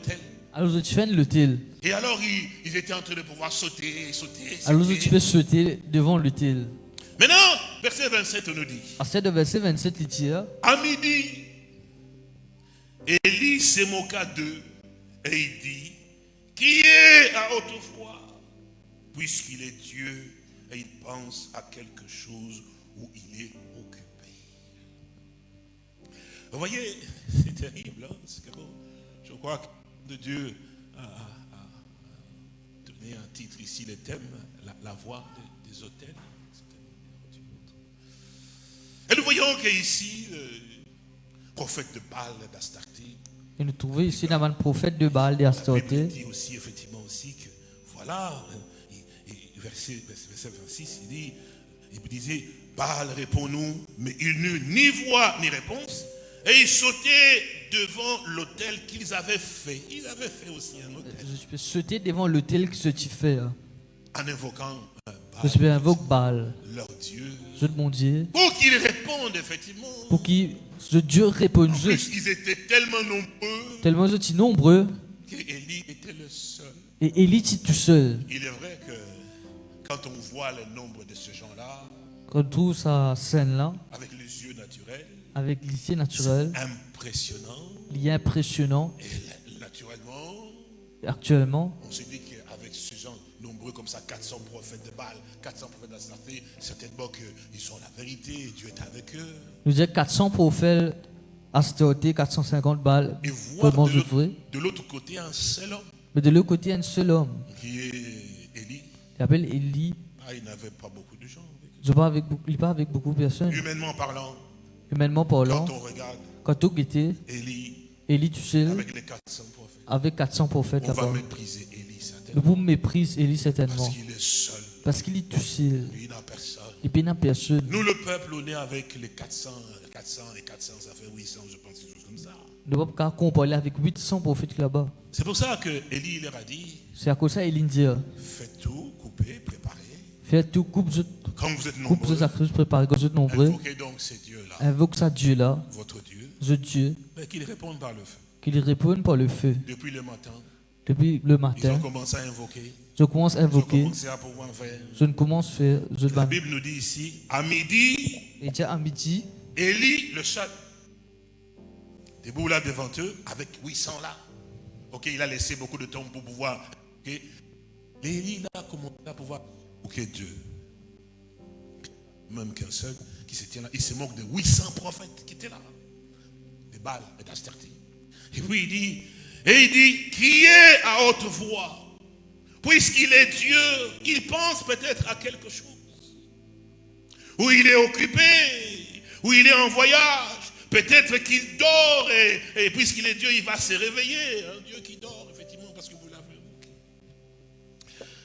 B: Alors, tu fais l'autel.
C: Et alors ils, ils étaient en train de pouvoir sauter, sauter,
B: Alors,
C: sauter.
B: tu peux sauter devant l'autel.
C: Maintenant, verset 27 on nous dit,
B: À ce verset 27, il dit
C: à midi, Élie se moqua d'eux et il dit, qui est à haute voix, puisqu'il est Dieu et il pense à quelque chose où il est occupé. Vous voyez, c'est terrible, hein, c'est crois que de Dieu a, a- a donné un titre ici, le thème, la, la voix des, des autels. Et nous voyons qu'ici, le prophète de Baal, d'Astarté,
B: Et nous trouvons ici le prophète de Baal de
C: la Bible
B: Astarté.
C: dit aussi effectivement aussi que voilà, et- et verset, verset, verset 26, il dit, il disait, Baal répond-nous, mais il n'eut ni voix ni réponse, et ils sautaient devant l'autel qu'ils avaient fait. Ils avaient fait aussi un autel
B: Je peux sauter devant l'autel que tu fais. hein.
C: en invoquant euh,
B: Je peux
C: Baal,
B: invoquer Baal.
C: leur Dieu,
B: Je mon Dieu.
C: pour qu'ils répondent effectivement.
B: Pour qu'il ce Dieu réponde.
C: En plus, ils étaient tellement nombreux
B: Tellement suis nombreux.
C: qu'Élie était le seul.
B: Et Élie dit tout seul.
C: Il est vrai que quand on voit le nombre de ces gens-là,
B: Quand on trouve sa scène là,
C: avec les yeux naturels,
B: avec l'issue naturelle,
C: impressionnant.
B: il est impressionnant.
C: Et naturellement,
B: Actuellement,
C: on se dit qu'avec ces gens nombreux comme ça, 400 prophètes de Baal, 400 prophètes d'Astarté, certainement qu'ils sont la vérité, Dieu est avec eux.
B: nous disons 400 prophètes Astarté, 450 balles.
C: Et voir
B: Comment
C: de l'autre-
B: ferai
C: de l'autre côté un seul homme
B: Mais de l'autre côté, un seul homme.
C: qui est Élie.
B: Il s'appelle Élie.
C: Ah, il n'avait pas beaucoup de gens. avec
B: il parle avec beaucoup de personnes.
C: Humainement parlant,
B: Humainement parlant,
C: quand on regarde
B: quand on
C: Élie
B: Élie tout seul,
C: avec les 400 prophètes,
B: avec 400 prophètes
C: on va
B: là-bas.
C: mépriser Élie
B: Le
C: certainement.
B: Élie
C: Parce
B: certainement.
C: qu'il est seul.
B: Parce qu'il est tout seul.
C: Lui n'a personne.
B: Et puis, n'a personne.
C: Nous, le peuple, on est avec les 400, 400 et 400, ça fait 800, je pense, quelque chose comme ça.
B: Ne pas qu'à comparer avec 800 prophètes là-bas.
C: C'est pour ça que Élie leur a dit
B: C'est à cause ça, Éline dit euh,
C: faites tout.
B: Tout, coupe,
C: Comme vous êtes nombreux,
B: préparez, vous êtes nombreux.
C: invoquez donc ces dieux-là,
B: Invoque ça Dieu là,
C: votre Dieu,
B: je Dieu,
C: mais qu'ils répondent par le feu.
B: qu'il réponde par le feu.
C: Depuis le matin,
B: Depuis le
C: ils
B: matin,
C: ont commencé à invoquer,
B: je commence à
C: ils
B: invoquer, je ne commence à faire, je
C: La. Bible nous dit ici, à midi,
B: Et déjà à midi,
C: Élie, le chat, debout là devant eux, avec 800 là. Ok, il a laissé beaucoup de temps pour pouvoir. ok. Élie là a commencé à pouvoir. Ok, Dieu. Même qu'un seul qui se tient là. Il se moque de 800 prophètes qui étaient là. De Baal et d'Astarté. Et puis il dit, et il dit, criez à haute voix. Puisqu'il est Dieu, il pense peut-être à quelque chose où il est occupé, où il est en voyage. Peut-être qu'il dort et, puisqu'il est Dieu, il va se réveiller. Un Dieu qui dort, effectivement, parce que vous l'avez invoqué.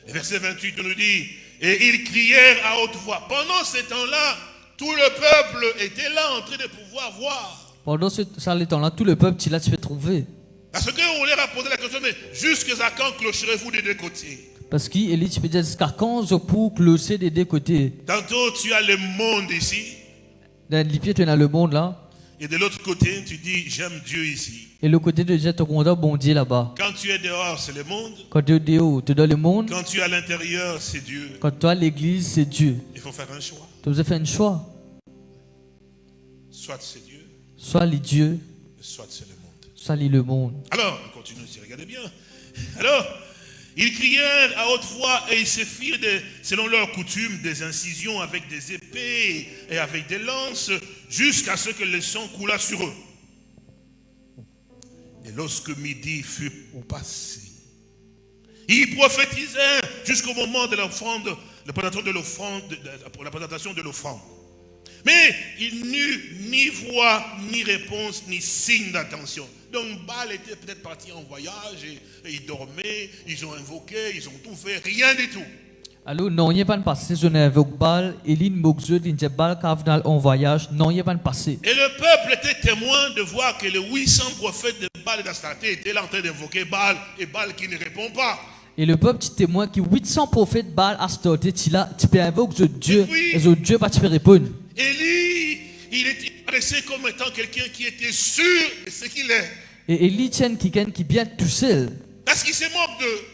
C: Et verset 28 nous dit, et ils crièrent à haute voix. Pendant ce temps-là, tout le peuple était là en train de pouvoir voir.
B: pendant ce temps-là, tout le peuple, tu l'as, tu peux trouver.
C: Parce qu'on leur a posé la question, mais jusqu'à quand clocherez-vous des deux côtés?
B: Parce qu'Élie, tu peux dire, jusqu'à quand je peux clocher des deux côtés?
C: Tantôt, tu as le monde ici,
B: Dans les pieds, tu as le monde là.
C: Et de l'autre côté, tu dis, j'aime Dieu ici.
B: Et le côté de Dieu, tu bon Dieu là-bas.
C: Quand tu es dehors, c'est le monde.
B: Quand tu es dehors, tu es dans le monde.
C: Quand tu es à l'intérieur, c'est Dieu.
B: Quand tu es à l'église, c'est Dieu.
C: Il faut faire un choix.
B: Tu as fait un choix.
C: Soit c'est Dieu,
B: Soit les dieux,
C: soit c'est le monde.
B: soit le monde.
C: Alors, on continue ici, regardez bien. Alors, ils crièrent à haute voix et ils se firent, selon leur coutume, des incisions avec des épées et avec des lances, jusqu'à ce que le sang coulât sur eux. Et lorsque midi fut passé, ils prophétisèrent jusqu'au moment de la présentation de l'offrande. Mais il n'eut ni voix, ni réponse, ni signe d'attention. Donc Baal était peut-être parti en voyage et, et ils dormaient, ils ont invoqué, ils ont tout fait, rien du tout.
B: Alors, non, il n'y a pas de passé. Je n'invoque Baal. Il dit Baal Kavnal en voyage. Non, il n'y a pas de passé.
C: Et le peuple était témoin de voir que les 800 prophètes de Baal et d'Astarté étaient là en train d'invoquer Baal et Baal qui ne répond pas.
B: Et le peuple, tu témoin que 800 prophètes Baal a starté, tu là, tu peux invoquer Dieu.
C: Et puis-
B: Et Dieu, tu peux répondre.
C: Élie, il était adressé comme étant quelqu'un qui était sûr de ce qu'il est.
B: Et tient quelqu'un qui vient tout seul.
C: Parce qu'il se moque d'eux.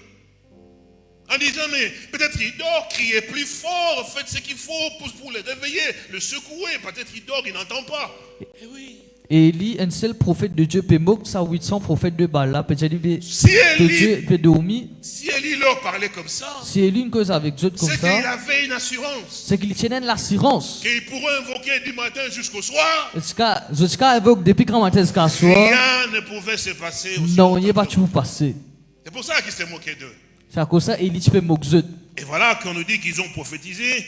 C: En disant, mais peut-être il dort, criez plus fort, faites ce qu'il faut pour, pour le réveiller, le secouer. Peut-être il dort, il n'entend pas. Eh oui.
B: Et Élie, un seul prophète de Dieu, peut moquer ça 800 prophètes de Baal. Peut
C: Si
B: Dieu
C: Élie,
B: peut dormir.
C: si Élie leur parlait comme ça,
B: Si Élie une cause avec Dieu comme
C: c'est qu'il
B: ça,
C: avait une assurance
B: c'est qu'il tient l'assurance.
C: qu'il pourrait invoquer du matin jusqu'au soir.
B: Jusqu'à jusqu'à invoquer depuis grand matin jusqu'à soir.
C: Rien ne pouvait se passer.
B: Non, il n'y a pas tout passer.
C: C'est pour ça qu'il s'est moqué d'eux.
B: C'est à cause ça, Élie, tu peux moquer
C: Et voilà qu'on nous dit qu'ils ont prophétisé.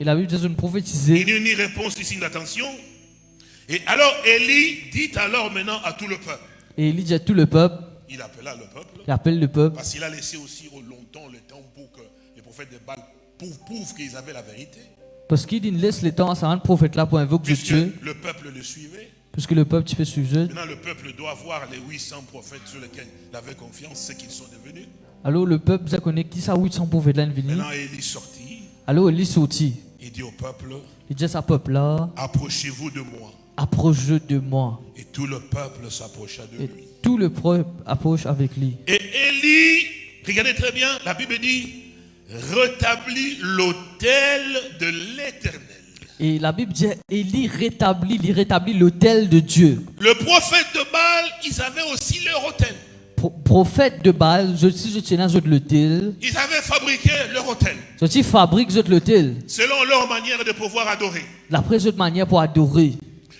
B: Et la Bible dit, je ne
C: Il
B: prophétisais.
C: n'y a eu ni réponse ni signe d'attention. Et alors Élie dit alors maintenant à tout le peuple.
B: Et Élie dit à tout le peuple,
C: Il appela le peuple.
B: il appelle le peuple.
C: Parce qu'il a laissé aussi au longtemps le temps pour que les prophètes de Baal prouvent, qu'ils avaient la vérité.
B: Parce qu'il laisse le temps à ce prophète là pour invoquer Dieu.
C: le peuple le suivait.
B: Puisque le peuple, tu peux suivre.
C: Maintenant, le peuple doit voir les 800 prophètes sur lesquels il avait confiance, ce qu'ils sont devenus.
B: Alors le peuple, ça connaît qui ça 800 prophètes là.
C: Maintenant, Élie sortit.
B: Alors Élie sorti.
C: Il dit au peuple,
B: Il dit à sa peuple là,
C: approchez-vous de moi.
B: Approche de moi.
C: Et tout le peuple s'approcha de
B: Et
C: lui.
B: tout le peuple approche avec lui.
C: Et Élie, regardez très bien, la Bible dit, rétablit l'autel de l'éternel.
B: Et la Bible dit, Élie rétablit, il rétablit l'autel de Dieu.
C: Le prophète de Baal, ils avaient aussi leur autel.
B: Pro- prophète de Baal, je je tiens dans l'autel,
C: Ils avaient fabriqué leur autel
B: je dis fabrique l'autel.
C: selon leur manière de pouvoir adorer.
B: D'après cette manière pour adorer.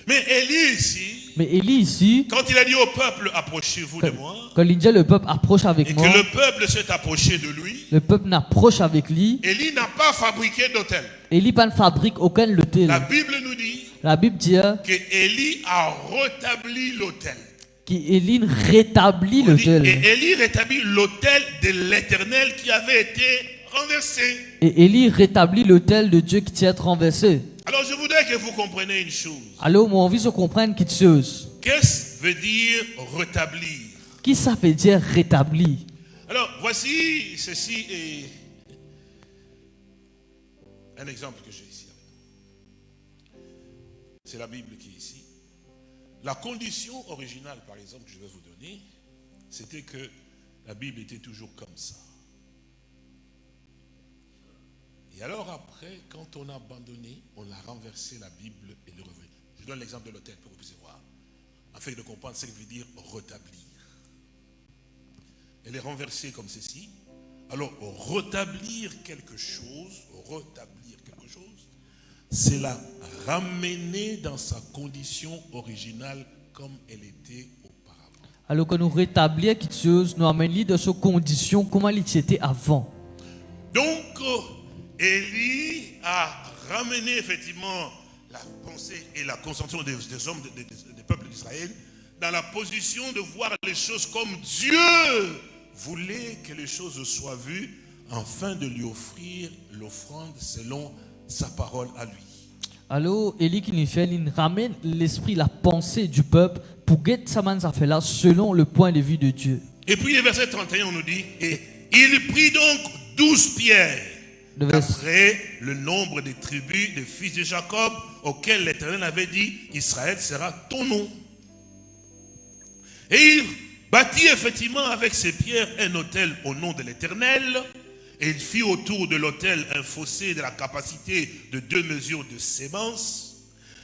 C: Mais Élie ici,
B: Mais Élie ici,
C: quand il a dit au peuple, approchez-vous de moi,
B: quand il dit le peuple approche avec
C: et
B: moi,
C: que le peuple s'est approché de lui,
B: le peuple n'approche avec lui,
C: Élie n'a pas fabriqué d'autel.
B: Élie pas ne fabrique aucun l'autel.
C: La Bible nous dit
B: La Bible dit
C: que Élie a rétabli l'autel.
B: qu'Élie rétablit
C: On dit,
B: l'autel.
C: Et Élie rétablit l'autel de l'éternel qui avait été renversé.
B: Et Élie rétablit l'autel de Dieu qui tient être renversé.
C: Alors je voudrais que vous compreniez une chose.
B: Alors, moi, envie de comprendre quelque chose.
C: Qu'est-ce que veut dire rétablir?
B: Qui ça veut dire rétabli
C: Alors voici, ceci est un exemple que j'ai ici. C'est la Bible qui est ici. La condition originale, par exemple, que je vais vous donner, c'était que la Bible était toujours comme ça. Et alors après, quand on a abandonné, on a renversé la Bible et le revenu. Je donne l'exemple de l'hôtel pour que vous puissiez voir. Afin de comprendre ce que veut dire rétablir. Elle est renversée comme ceci. Alors, rétablir quelque chose, rétablir quelque chose, c'est la ramener dans sa condition originale comme elle était auparavant.
B: Alors que nous rétablir quelque chose, nous amener dans sa condition, comment il était avant.
C: Donc, Élie a ramené effectivement la pensée et la concentration des, des hommes, des, peuples d'Israël, dans la position de voir les choses comme Dieu voulait que les choses soient vues, afin de lui offrir l'offrande selon sa parole à lui.
B: Alors, Élie qui nous fait, il ramène l'esprit, la pensée du peuple pour guetter sa main fait là selon le point de vue de Dieu.
C: Et puis le verset 31, on nous dit, et il prit donc douze pierres, d'après le nombre des tribus des fils de Jacob, auxquels l'Éternel avait dit, Israël sera ton nom. Et il bâtit effectivement avec ses pierres un autel au nom de l'Éternel, et il fit autour de l'autel un fossé de la capacité de deux mesures de sémence,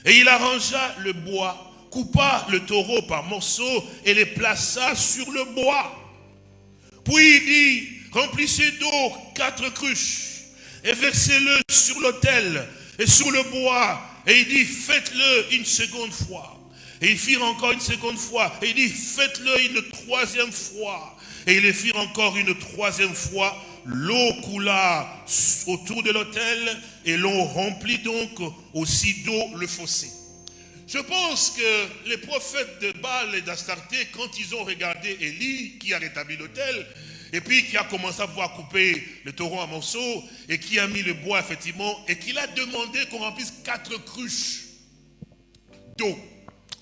C: et il arrangea le bois, coupa le taureau par morceaux et les plaça sur le bois. Puis il dit, remplissez d'eau quatre cruches et versez-le sur l'autel et sur le bois. Et il dit, faites-le une seconde fois. Et ils firent encore une seconde fois. Et il dit, faites-le une troisième fois. Et ils le firent encore une troisième fois. L'eau coula autour de l'autel et l'on remplit donc aussi d'eau le fossé. Je pense que les prophètes de Baal et d'Astarté, quand ils ont regardé Élie, qui a rétabli l'autel, et puis qui a commencé à pouvoir couper le taureau en morceaux, et qui a mis le bois, effectivement, et qu'il a demandé qu'on remplisse quatre cruches d'eau.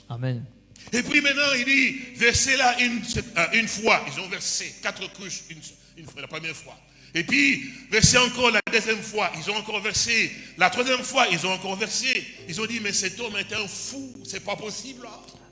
B: Amen.
C: Et puis maintenant, il dit, versez là une, euh, une fois. Ils ont versé quatre cruches une, une fois, la première fois. Et puis, versez encore la deuxième fois. Ils ont encore versé. La troisième fois, ils ont encore versé. Ils ont dit, mais cet homme est un fou. C'est pas possible.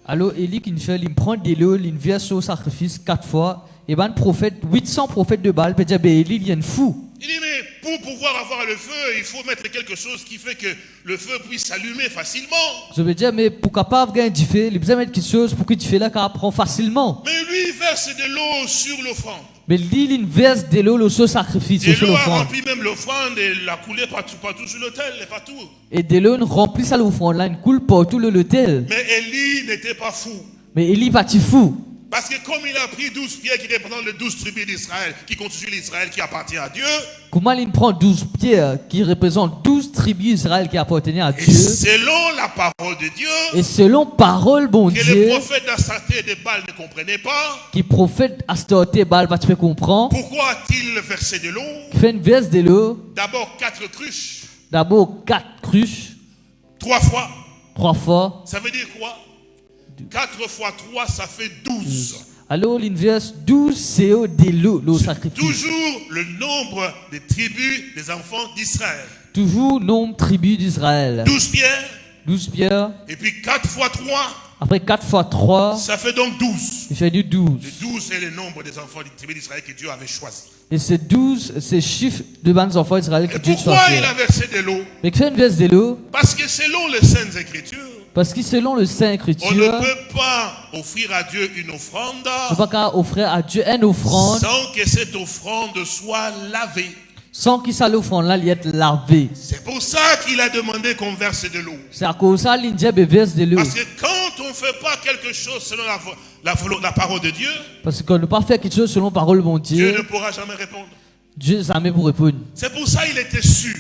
B: Alors, Élie qui nous fait, il prend de l'eau, il verse au sacrifice quatre fois. Et ben, prophète, 800 prophètes de Baal, peut dire, ben, Élie, il est un fou.
C: Il dit, mais pour pouvoir avoir le feu, il faut mettre quelque chose qui fait que le feu puisse s'allumer facilement.
B: Je veux dire, mais pour capable gagner du feu, il a besoin mettre quelque chose pour que tu fais là, qu'il apprend facilement.
C: Mais lui, il verse de l'eau sur l'offrande.
B: Mais lui, il verse de l'eau au sacrifice,
C: Et
B: sur
C: l'eau a
B: l'offrande.
C: rempli même l'offrande et l'a coulé partout, partout sur l'autel et partout.
B: Et de l'eau, il remplit ça l'offrande là, il coule partout le l'autel.
C: Mais Élie n'était pas fou.
B: Mais Élie va tu fou.
C: Parce que comme il a pris 12 pierres qui représentent les 12 tribus d'Israël, qui constituent l'Israël qui appartient à Dieu,
B: Comment il prend 12 pierres qui représentent 12 tribus d'Israël qui appartenaient à
C: et
B: Dieu?
C: selon la parole de Dieu,
B: Et selon parole, bon
C: que les
B: Dieu,
C: prophètes d'Astarté et de Baal ne comprenaient pas,
B: qui prophète Astorté Baal, va tu peux comprendre,
C: pourquoi a-t-il versé de l'eau?
B: fait une verse de l'eau,
C: D'abord quatre cruches,
B: d'abord 4 cruches,
C: trois fois.
B: 3 fois.
C: Ça veut dire quoi? 4 fois 3, ça fait 12.
B: Alors, il verse 12 CO de l'eau, l'eau sacrifice.
C: Toujours le nombre des tribus des enfants d'Israël.
B: Toujours nombre tribus d'Israël.
C: 12 pierres,
B: 12 pierres.
C: et puis 4 fois 3,
B: Après 4 fois 3,
C: ça fait donc 12.
B: il fait du 12.
C: Le 12 est le nombre des enfants des tribus d'Israël que Dieu avait choisi.
B: Et c'est 12, c'est chiffre de bandes enfants d'Israël que
C: Et
B: Dieu
C: pourquoi
B: choisit.
C: il a versé de l'eau?
B: Fait une verse de l'eau,
C: Parce que selon les Saintes Écritures,
B: parce que selon le Saint
C: on ne
B: Écriture,
C: peut pas offrir à Dieu une offrande
B: on ne peut pas offrir à Dieu une offrande
C: sans que cette offrande soit lavée.
B: sans qu'il ça l'offrande là, il est lavé.
C: C'est pour ça qu'il a demandé qu'on verse de l'eau.
B: C'est à cause de ça qu'il verse de l'eau.
C: Parce que quand on ne fait pas quelque chose selon la, parole de Dieu,
B: Parce qu'on ne peut pas faire quelque chose selon parole mon
C: Dieu
B: Dieu.
C: ne pourra jamais répondre.
B: Dieu jamais pour répondre.
C: C'est pour ça qu'il était sûr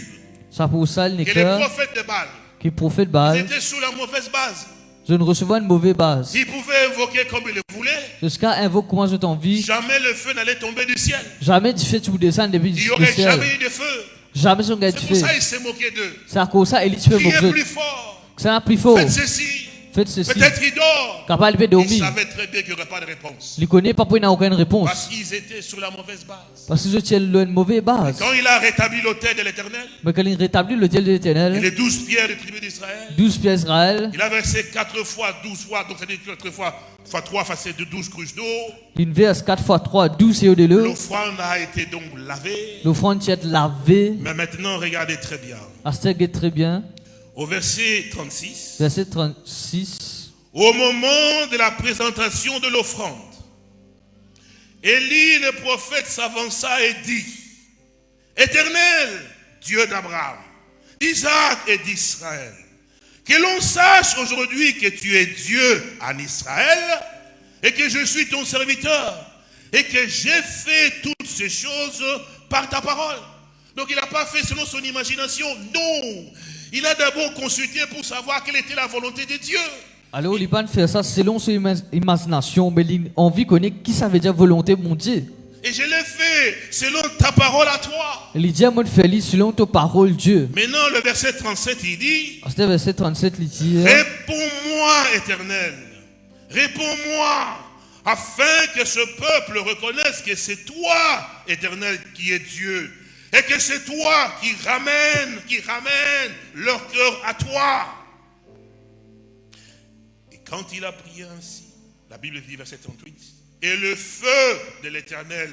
B: C'est pour ça qu'il
C: que les prophètes de Baal
B: que prophète Baal,
C: étaient sous la mauvaise base.
B: je ne recevais une mauvaise base.
C: Ils pouvaient invoquer comme ils le voulaient.
B: Jusqu'à invoque comment je t'envie.
C: Jamais le feu n'allait tomber du ciel.
B: Jamais tu fais tu descends depuis
C: Il n'y aurait
B: ciel.
C: jamais eu de feu.
B: Jamais son gars
C: C'est pour ça qu'il s'est moqué d'eux.
B: C'est à cause ça, il fait
C: Qui
B: mon
C: est
B: Dieu.
C: plus fort?
B: C'est un plus fort.
C: Faites ceci.
B: Faites ceci.
C: Peut-être il dort. Il savait très bien qu'il n'y aurait pas de réponse.
B: Il connaît pas pour il n'a aucune réponse.
C: Parce qu'ils étaient sur la mauvaise base.
B: Parce que je tiens une mauvaise base.
C: Quand il a rétabli l'autel de l'éternel,
B: Mais quand il rétablit Dieu de l'éternel,
C: les douze pierres des tribus d'Israël,
B: 12 pièces Israël,
C: il a versé quatre fois, douze fois, donc c'est-à-dire quatre fois, fois trois, fois c'est de douze cruches d'eau.
B: une verse 4 x 3, 12 et de l'eau.
C: L'offrande a été donc lavée.
B: L'offrande tient lavée.
C: Mais maintenant, regardez très bien.
B: Est très bien.
C: Au verset 36,
B: Verset 36.
C: au moment de la présentation de l'offrande, Élie le prophète s'avança et dit, Éternel, Dieu d'Abraham, d'Isaac et d'Israël, que l'on sache aujourd'hui que tu es Dieu en Israël et que je suis ton serviteur et que j'ai fait toutes ces choses par ta parole. Donc il n'a pas fait selon son imagination, non. Il a d'abord consulté pour savoir quelle était la volonté de Dieu.
B: Alors, il pas faire ça selon son ima- imagination, mais il a envie de connaître qui ça veut dire volonté de mon Dieu.
C: Et je l'ai fait selon ta parole à toi.
B: Il dit lire selon ta parole, Dieu.
C: Maintenant, le verset 37, il dit,
B: Astère verset 37, il dit
C: Réponds-moi, éternel. Réponds-moi, afin que ce peuple reconnaisse que c'est toi, éternel, qui es Dieu. Et que c'est toi qui ramène, qui ramène leur cœur à toi. Et quand il a prié ainsi, la Bible dit, verset 38, et le feu de l'éternel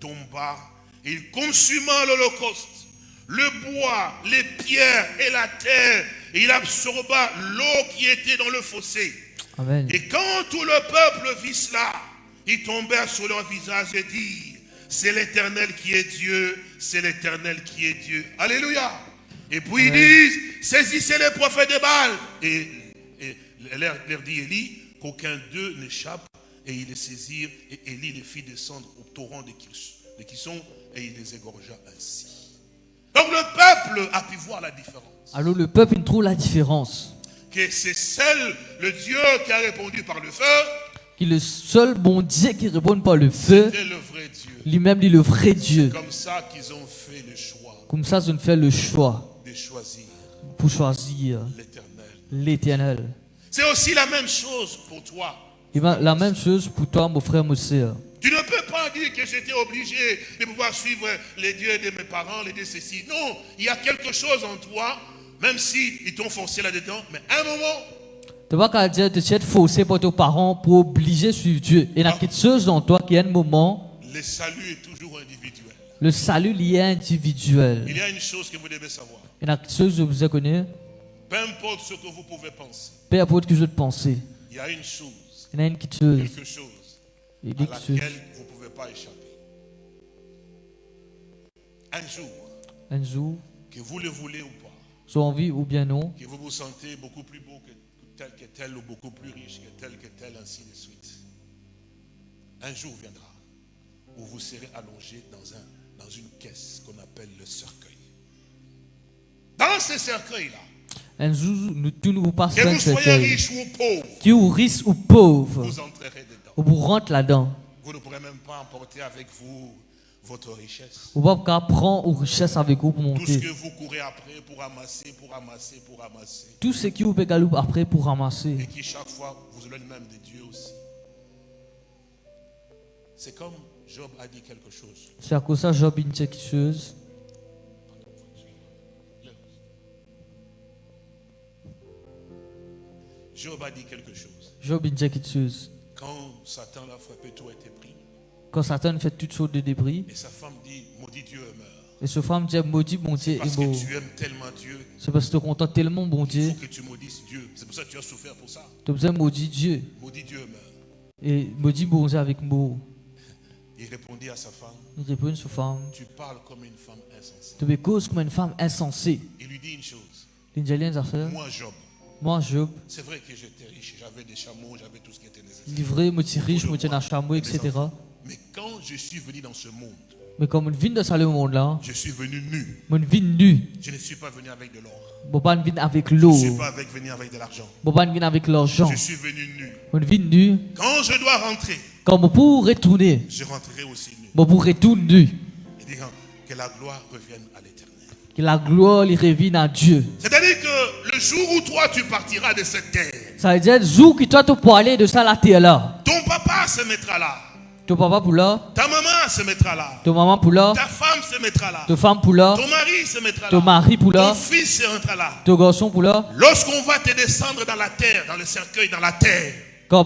C: tomba, et il consuma l'holocauste, le bois, les pierres et la terre, et il absorba l'eau qui était dans le fossé.
B: Amen.
C: Et quand tout le peuple vit cela, ils tombèrent sur leur visage et dirent, c'est l'éternel qui est Dieu, c'est l'éternel qui est Dieu. Alléluia. Et puis ils disent, saisissez les prophètes de Baal. Et, et leur, leur dit Élie, qu'aucun d'eux n'échappe. Et ils les saisirent, et Élie les fit descendre au torrent de Kis- de Kisson, et il les égorgea ainsi. Donc le peuple a pu voir la différence.
B: Alors, le peuple, trouve la différence.
C: Que c'est seul le Dieu qui a répondu par le feu,
B: est le seul bon Dieu qui répond par le feu, lui-même, il est le vrai Dieu.
C: Comme ça qu'ils ont fait le choix
B: Comme ça, je ne fais le choix
C: de choisir
B: pour choisir
C: l'éternel.
B: l'éternel.
C: C'est aussi la même chose pour toi.
B: Et ben, la même chose pour toi, mon frère, mon sœur.
C: Tu ne peux pas dire que j'étais obligé de pouvoir suivre les dieux de mes parents, les dieux ceci. Non, il y a quelque chose en toi, même si ils t'ont forcé là-dedans, mais à un moment,
B: Tu vas pas dire de être forcé par tes parents pour obliger sur Dieu. Il y a quelque chose dans toi qui, à un moment,
C: le salut est toujours individuel.
B: le salut lié individuel.
C: Il y a une chose que vous devez savoir.
B: Il y a quelque chose que vous connaissez.
C: Peu importe ce que vous pouvez penser,
B: Peu importe que penser.
C: il y a une chose,
B: Il y a une petite chose.
C: quelque chose à
B: quelque chose.
C: laquelle vous ne pouvez pas échapper. Un jour,
B: Un jour,
C: que vous le voulez ou pas,
B: soit envie ou bien non,
C: que vous vous sentez beaucoup plus beau que tel que tel ou beaucoup plus riche que tel que tel, ainsi de suite. Un jour viendra où vous serez allongé dans, un, dans une caisse qu'on appelle le cercueil. Dans ce cercueil-là,
B: un jour, nous tous nous passons
C: que vous soyez
B: cercueil.
C: riche ou pauvre,
B: Qui ou riche ou pauvre,
C: vous entrerez dedans.
B: ou vous rentre là-dedans.
C: Vous ne pourrez même pas emporter avec vous votre richesse.
B: Avec vous pour
C: Tout ce
B: monter.
C: que vous courez après pour ramasser, pour ramasser, pour ramasser.
B: Tout ce qui vous peut galouper après pour
C: Et
B: ramasser.
C: qui chaque fois vous éloigne même de Dieu aussi. C'est comme Job a dit quelque chose.
B: C'est à cause de ça, Job, quelque chose.
C: Job a dit quelque chose.
B: Job, il dit quelque chose.
C: Quand Satan l'a frappé, tout a été pris.
B: Quand Satan fait toutes sortes de débris,
C: Et sa femme dit, maudit Dieu meurt.
B: et ce femme dit, maudit mon Dieu
C: Parce
B: est beau.
C: que tu aimes tellement Dieu,
B: C'est parce que tu contentes tellement bon
C: il
B: Dieu.
C: faut que tu maudisses Dieu. C'est pour ça que tu as souffert pour ça.
B: Tu as besoin de maudire Dieu.
C: Maudit Dieu meurt.
B: Et maudit bon Dieu avec moi.
C: Il répondit à sa femme,
B: Il répond à cette femme.
C: tu parles comme une femme insensée.
B: Tu me causes comme une femme insensée.
C: Il lui dit une chose.
B: Il.
C: Moi, Job,
B: Moi, Job,
C: c'est vrai que j'étais riche, j'avais des chameaux, j'avais tout ce qui était nécessaire.
B: livré, suis riche, tiens un chameau, etc.
C: Mais quand je suis venu dans ce monde, je suis venu nu. Je ne suis pas venu avec de l'or. Je ne suis pas avec, venu avec de l'argent. Je suis venu nu. Quand je dois rentrer,
B: Comme pour retourner.
C: je rentrerai aussi nu.
B: Pour retourner
C: hein, que la gloire revienne à l'éternel.
B: Que la gloire revienne à Dieu.
C: C'est-à-dire que le jour où toi tu partiras de cette terre,
B: Ça veut dire, jour que toi tu peux aller de ça la terre là.
C: ton papa se mettra là,
B: Ton papa pour là,
C: ta maman se mettra là,
B: ton maman pour là,
C: ta femme se mettra là,
B: ton femme pour là,
C: ton mari se mettra
B: ton
C: là,
B: mari pour
C: ton
B: là,
C: fils se rentrera là.
B: ton garçon pour là.
C: Lorsqu'on va te descendre dans la terre, dans le cercueil, dans la terre,
B: Quand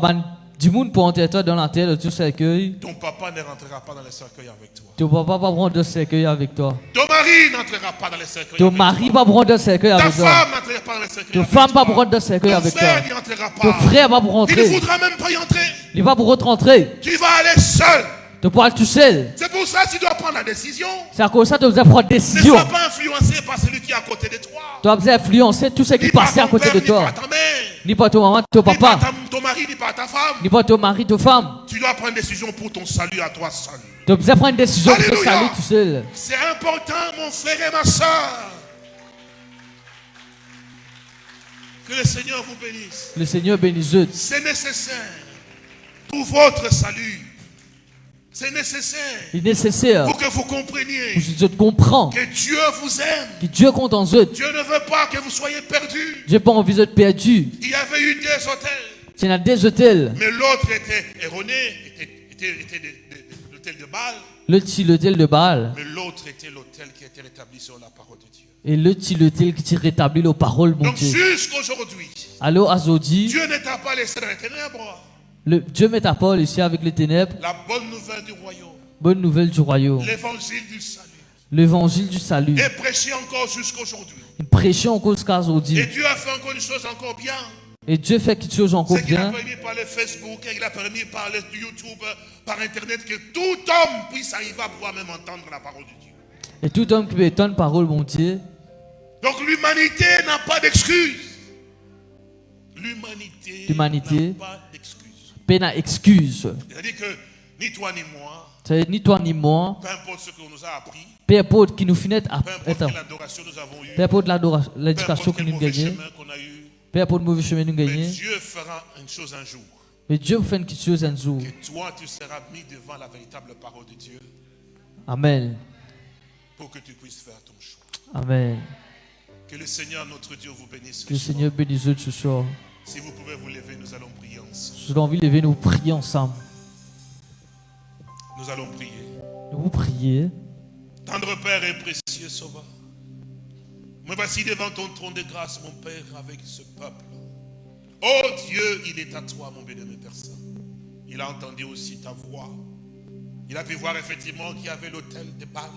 B: du monde pour entrer toi dans la terre, de tout cercueil,
C: ton papa ne rentrera pas dans le cercueil avec toi.
B: ton papa va prendre de cercueil avec toi.
C: Ton mari n'entrera pas dans le cercueil
B: Ton
C: avec
B: mari
C: toi.
B: va prendre de cercueil
C: Ta
B: avec toi.
C: femme n'entrera pas dans le cercueil
B: Ton
C: avec
B: femme
C: toi.
B: va prendre de cercueil
C: Ton
B: avec toi.
C: frère n'y entrera
B: Ton
C: pas.
B: frère va pour
C: Il ne voudra même pas y entrer.
B: Il va pour rentrer.
C: Tu vas aller seul.
B: Tu aller tout seul.
C: C'est pour ça que tu dois prendre la décision.
B: C'est à cause de ça que tu dois prendre
C: Ne
B: décision.
C: sois pas influencé par celui qui est à côté de toi.
B: Tu dois influencer tout ce qui
C: Ni par
B: passait à
C: ton
B: côté
C: père,
B: de
C: ni
B: toi.
C: par ta mère,
B: Ni pas ton maman, ton papa.
C: ta- ton mari, ni par ta femme.
B: Ni pas ton mari, ton femme.
C: Tu dois prendre une décision pour ton salut à toi seul.
B: Tu dois prendre une décision pour te
C: Alléluia.
B: saluer tout seul.
C: C'est important, mon frère et ma soeur. Que le Seigneur vous bénisse.
B: Le Seigneur bénisse.
C: C'est nécessaire pour votre salut. C'est nécessaire
B: Il est nécessaire
C: pour que vous compreniez
B: pour que Dieu comprend.
C: que Dieu vous aime.
B: Que Dieu compte en eux.
C: Dieu ne veut pas que vous soyez perdus.
B: J'ai pas envie d'être perdu.
C: Il y avait eu deux hôtels,
B: Tu as des hôtels.
C: mais l'autre était erroné, était, était- était de- de- l'hôtel de Baal,
B: Le petit l'hôtel de Baal.
C: mais l'autre était l'hôtel qui était rétabli sur la parole de Dieu.
B: Et le petit l'hôtel qui te rétablit les paroles, mon
C: Donc
B: Dieu.
C: jusqu'aujourd'hui,
B: Allô, Azodi.
C: Dieu ne t'a pas laissé dans les ténèbres.
B: Le, Dieu met ta parole ici avec les ténèbres.
C: La bonne nouvelle du royaume,
B: Bonne nouvelle du royaume.
C: l'évangile du salut,
B: L'évangile du salut.
C: est prêché encore jusqu'aujourd'hui.
B: Prêcher en cause Azodi.
C: Et Dieu a fait encore une chose encore bien.
B: Et Dieu fait quelque chose encore
C: C'est qu'il a
B: bien.
C: permis par le Facebook, il a permis par le YouTube, par Internet, que tout homme puisse arriver à pouvoir même entendre la parole de Dieu.
B: Et tout homme qui veut entendre parole, mon Dieu.
C: Donc l'humanité n'a pas d'excuse. L'humanité
B: L'humanité.
C: n'a pas d'excuse.
B: Peine à excuse.
C: C'est-à-dire que ni toi ni moi,
B: C'est ni toi ni moi.
C: peu importe ce qu'on nous a appris,
B: Peu importe qui nous finit à
C: peu importe
B: être.
C: quelle adoration nous avons eue,
B: Peu importe l'éducation que nous gagnons. Peu importe le mauvais chemin que nous
C: mais
B: gagnons.
C: Dieu fera une chose un jour.
B: Mais Dieu fait quelque chose un jour.
C: Que toi, tu seras mis devant la véritable parole de Dieu
B: Amen.
C: pour que tu puisses faire ton choix.
B: Amen.
C: Que le Seigneur, notre Dieu, vous bénisse.
B: Que le. Seigneur bénisse ce soir.
C: Si vous pouvez vous lever, nous allons prier ensemble.
B: Envie de lever nous prier ensemble.
C: Nous allons prier.
B: Nous vous prier.
C: Tendre Père et précieux Sauveur, me voici devant ton trône de grâce, mon Père, avec ce peuple. Oh Dieu, il est à toi, mon bien-aimé Père Saint. Il a entendu aussi ta voix. Il a pu voir effectivement qu'il y avait l'autel de Baal.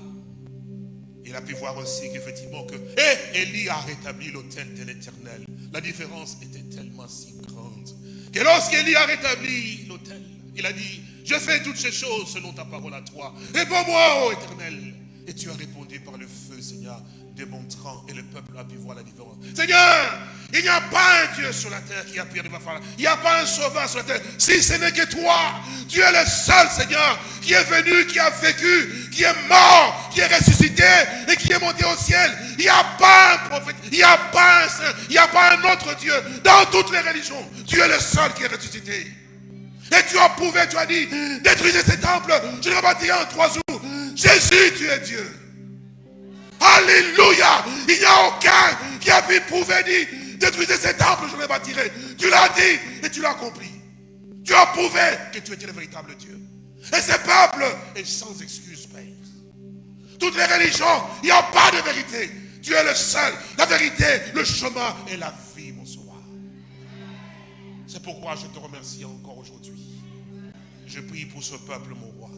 C: Il a pu voir aussi qu'effectivement que et Élie a rétabli l'autel de l'éternel. La différence était tellement si grande que lorsqu'Élie a rétabli l'autel, il a dit, je fais toutes ces choses selon ta parole à toi. Réponds-moi, ô éternel. Et tu as répondu par le feu, Seigneur, démontrant, et le peuple a pu voir la différence. Seigneur, il n'y a pas un Dieu sur la terre qui a pu arriver à faire. Il n'y a pas un sauveur sur la terre. Si ce n'est que toi, tu es le seul, Seigneur, qui est venu, qui a vécu, qui est mort, qui est ressuscité et qui est monté au ciel. Il n'y a pas un prophète, il n'y a pas un saint, il n'y a pas un autre Dieu dans toutes les religions. Tu es le seul qui est ressuscité. Et tu as prouvé, tu as dit, détruisez ces temples, je le rebâtirai en trois jours. Jésus, tu es Dieu. Alléluia. Il n'y a aucun qui a pu prouver, dit, détruisez ces temples, je les bâtirai. Tu l'as dit et tu l'as accompli. Tu as prouvé que tu étais le véritable Dieu. Et ce peuple est sans excuse, Père. Toutes les religions, il n'y a pas de vérité. Tu es le seul, la vérité, le chemin et la vie, mon sauveur. C'est pourquoi je te remercie encore aujourd'hui. Je prie pour ce peuple, mon roi,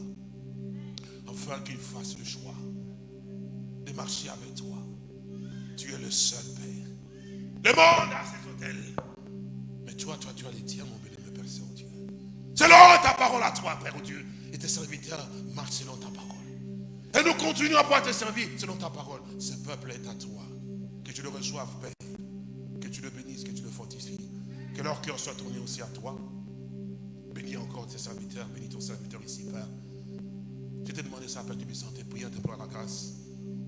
C: afin qu'il fasse le choix de marcher avec toi. Tu es le seul Père. Le monde a ses hôtels. Mais toi, toi, tu as les tiens, mon béni, Père Saint-Dieu. Selon ta parole à toi, Père Dieu, et tes serviteurs marchent selon ta parole. Et nous continuons à pouvoir te servir selon ta parole. Ce peuple est à toi. Que tu le reçoives, Père. Que tu le bénisses, que tu le fortifies. Que leur cœur soit tourné aussi à toi. Bénis encore tes serviteurs. Bénis ton serviteur ici, Père. Je t'ai demandé ça, Père, tu me sens tes prières, te la grâce.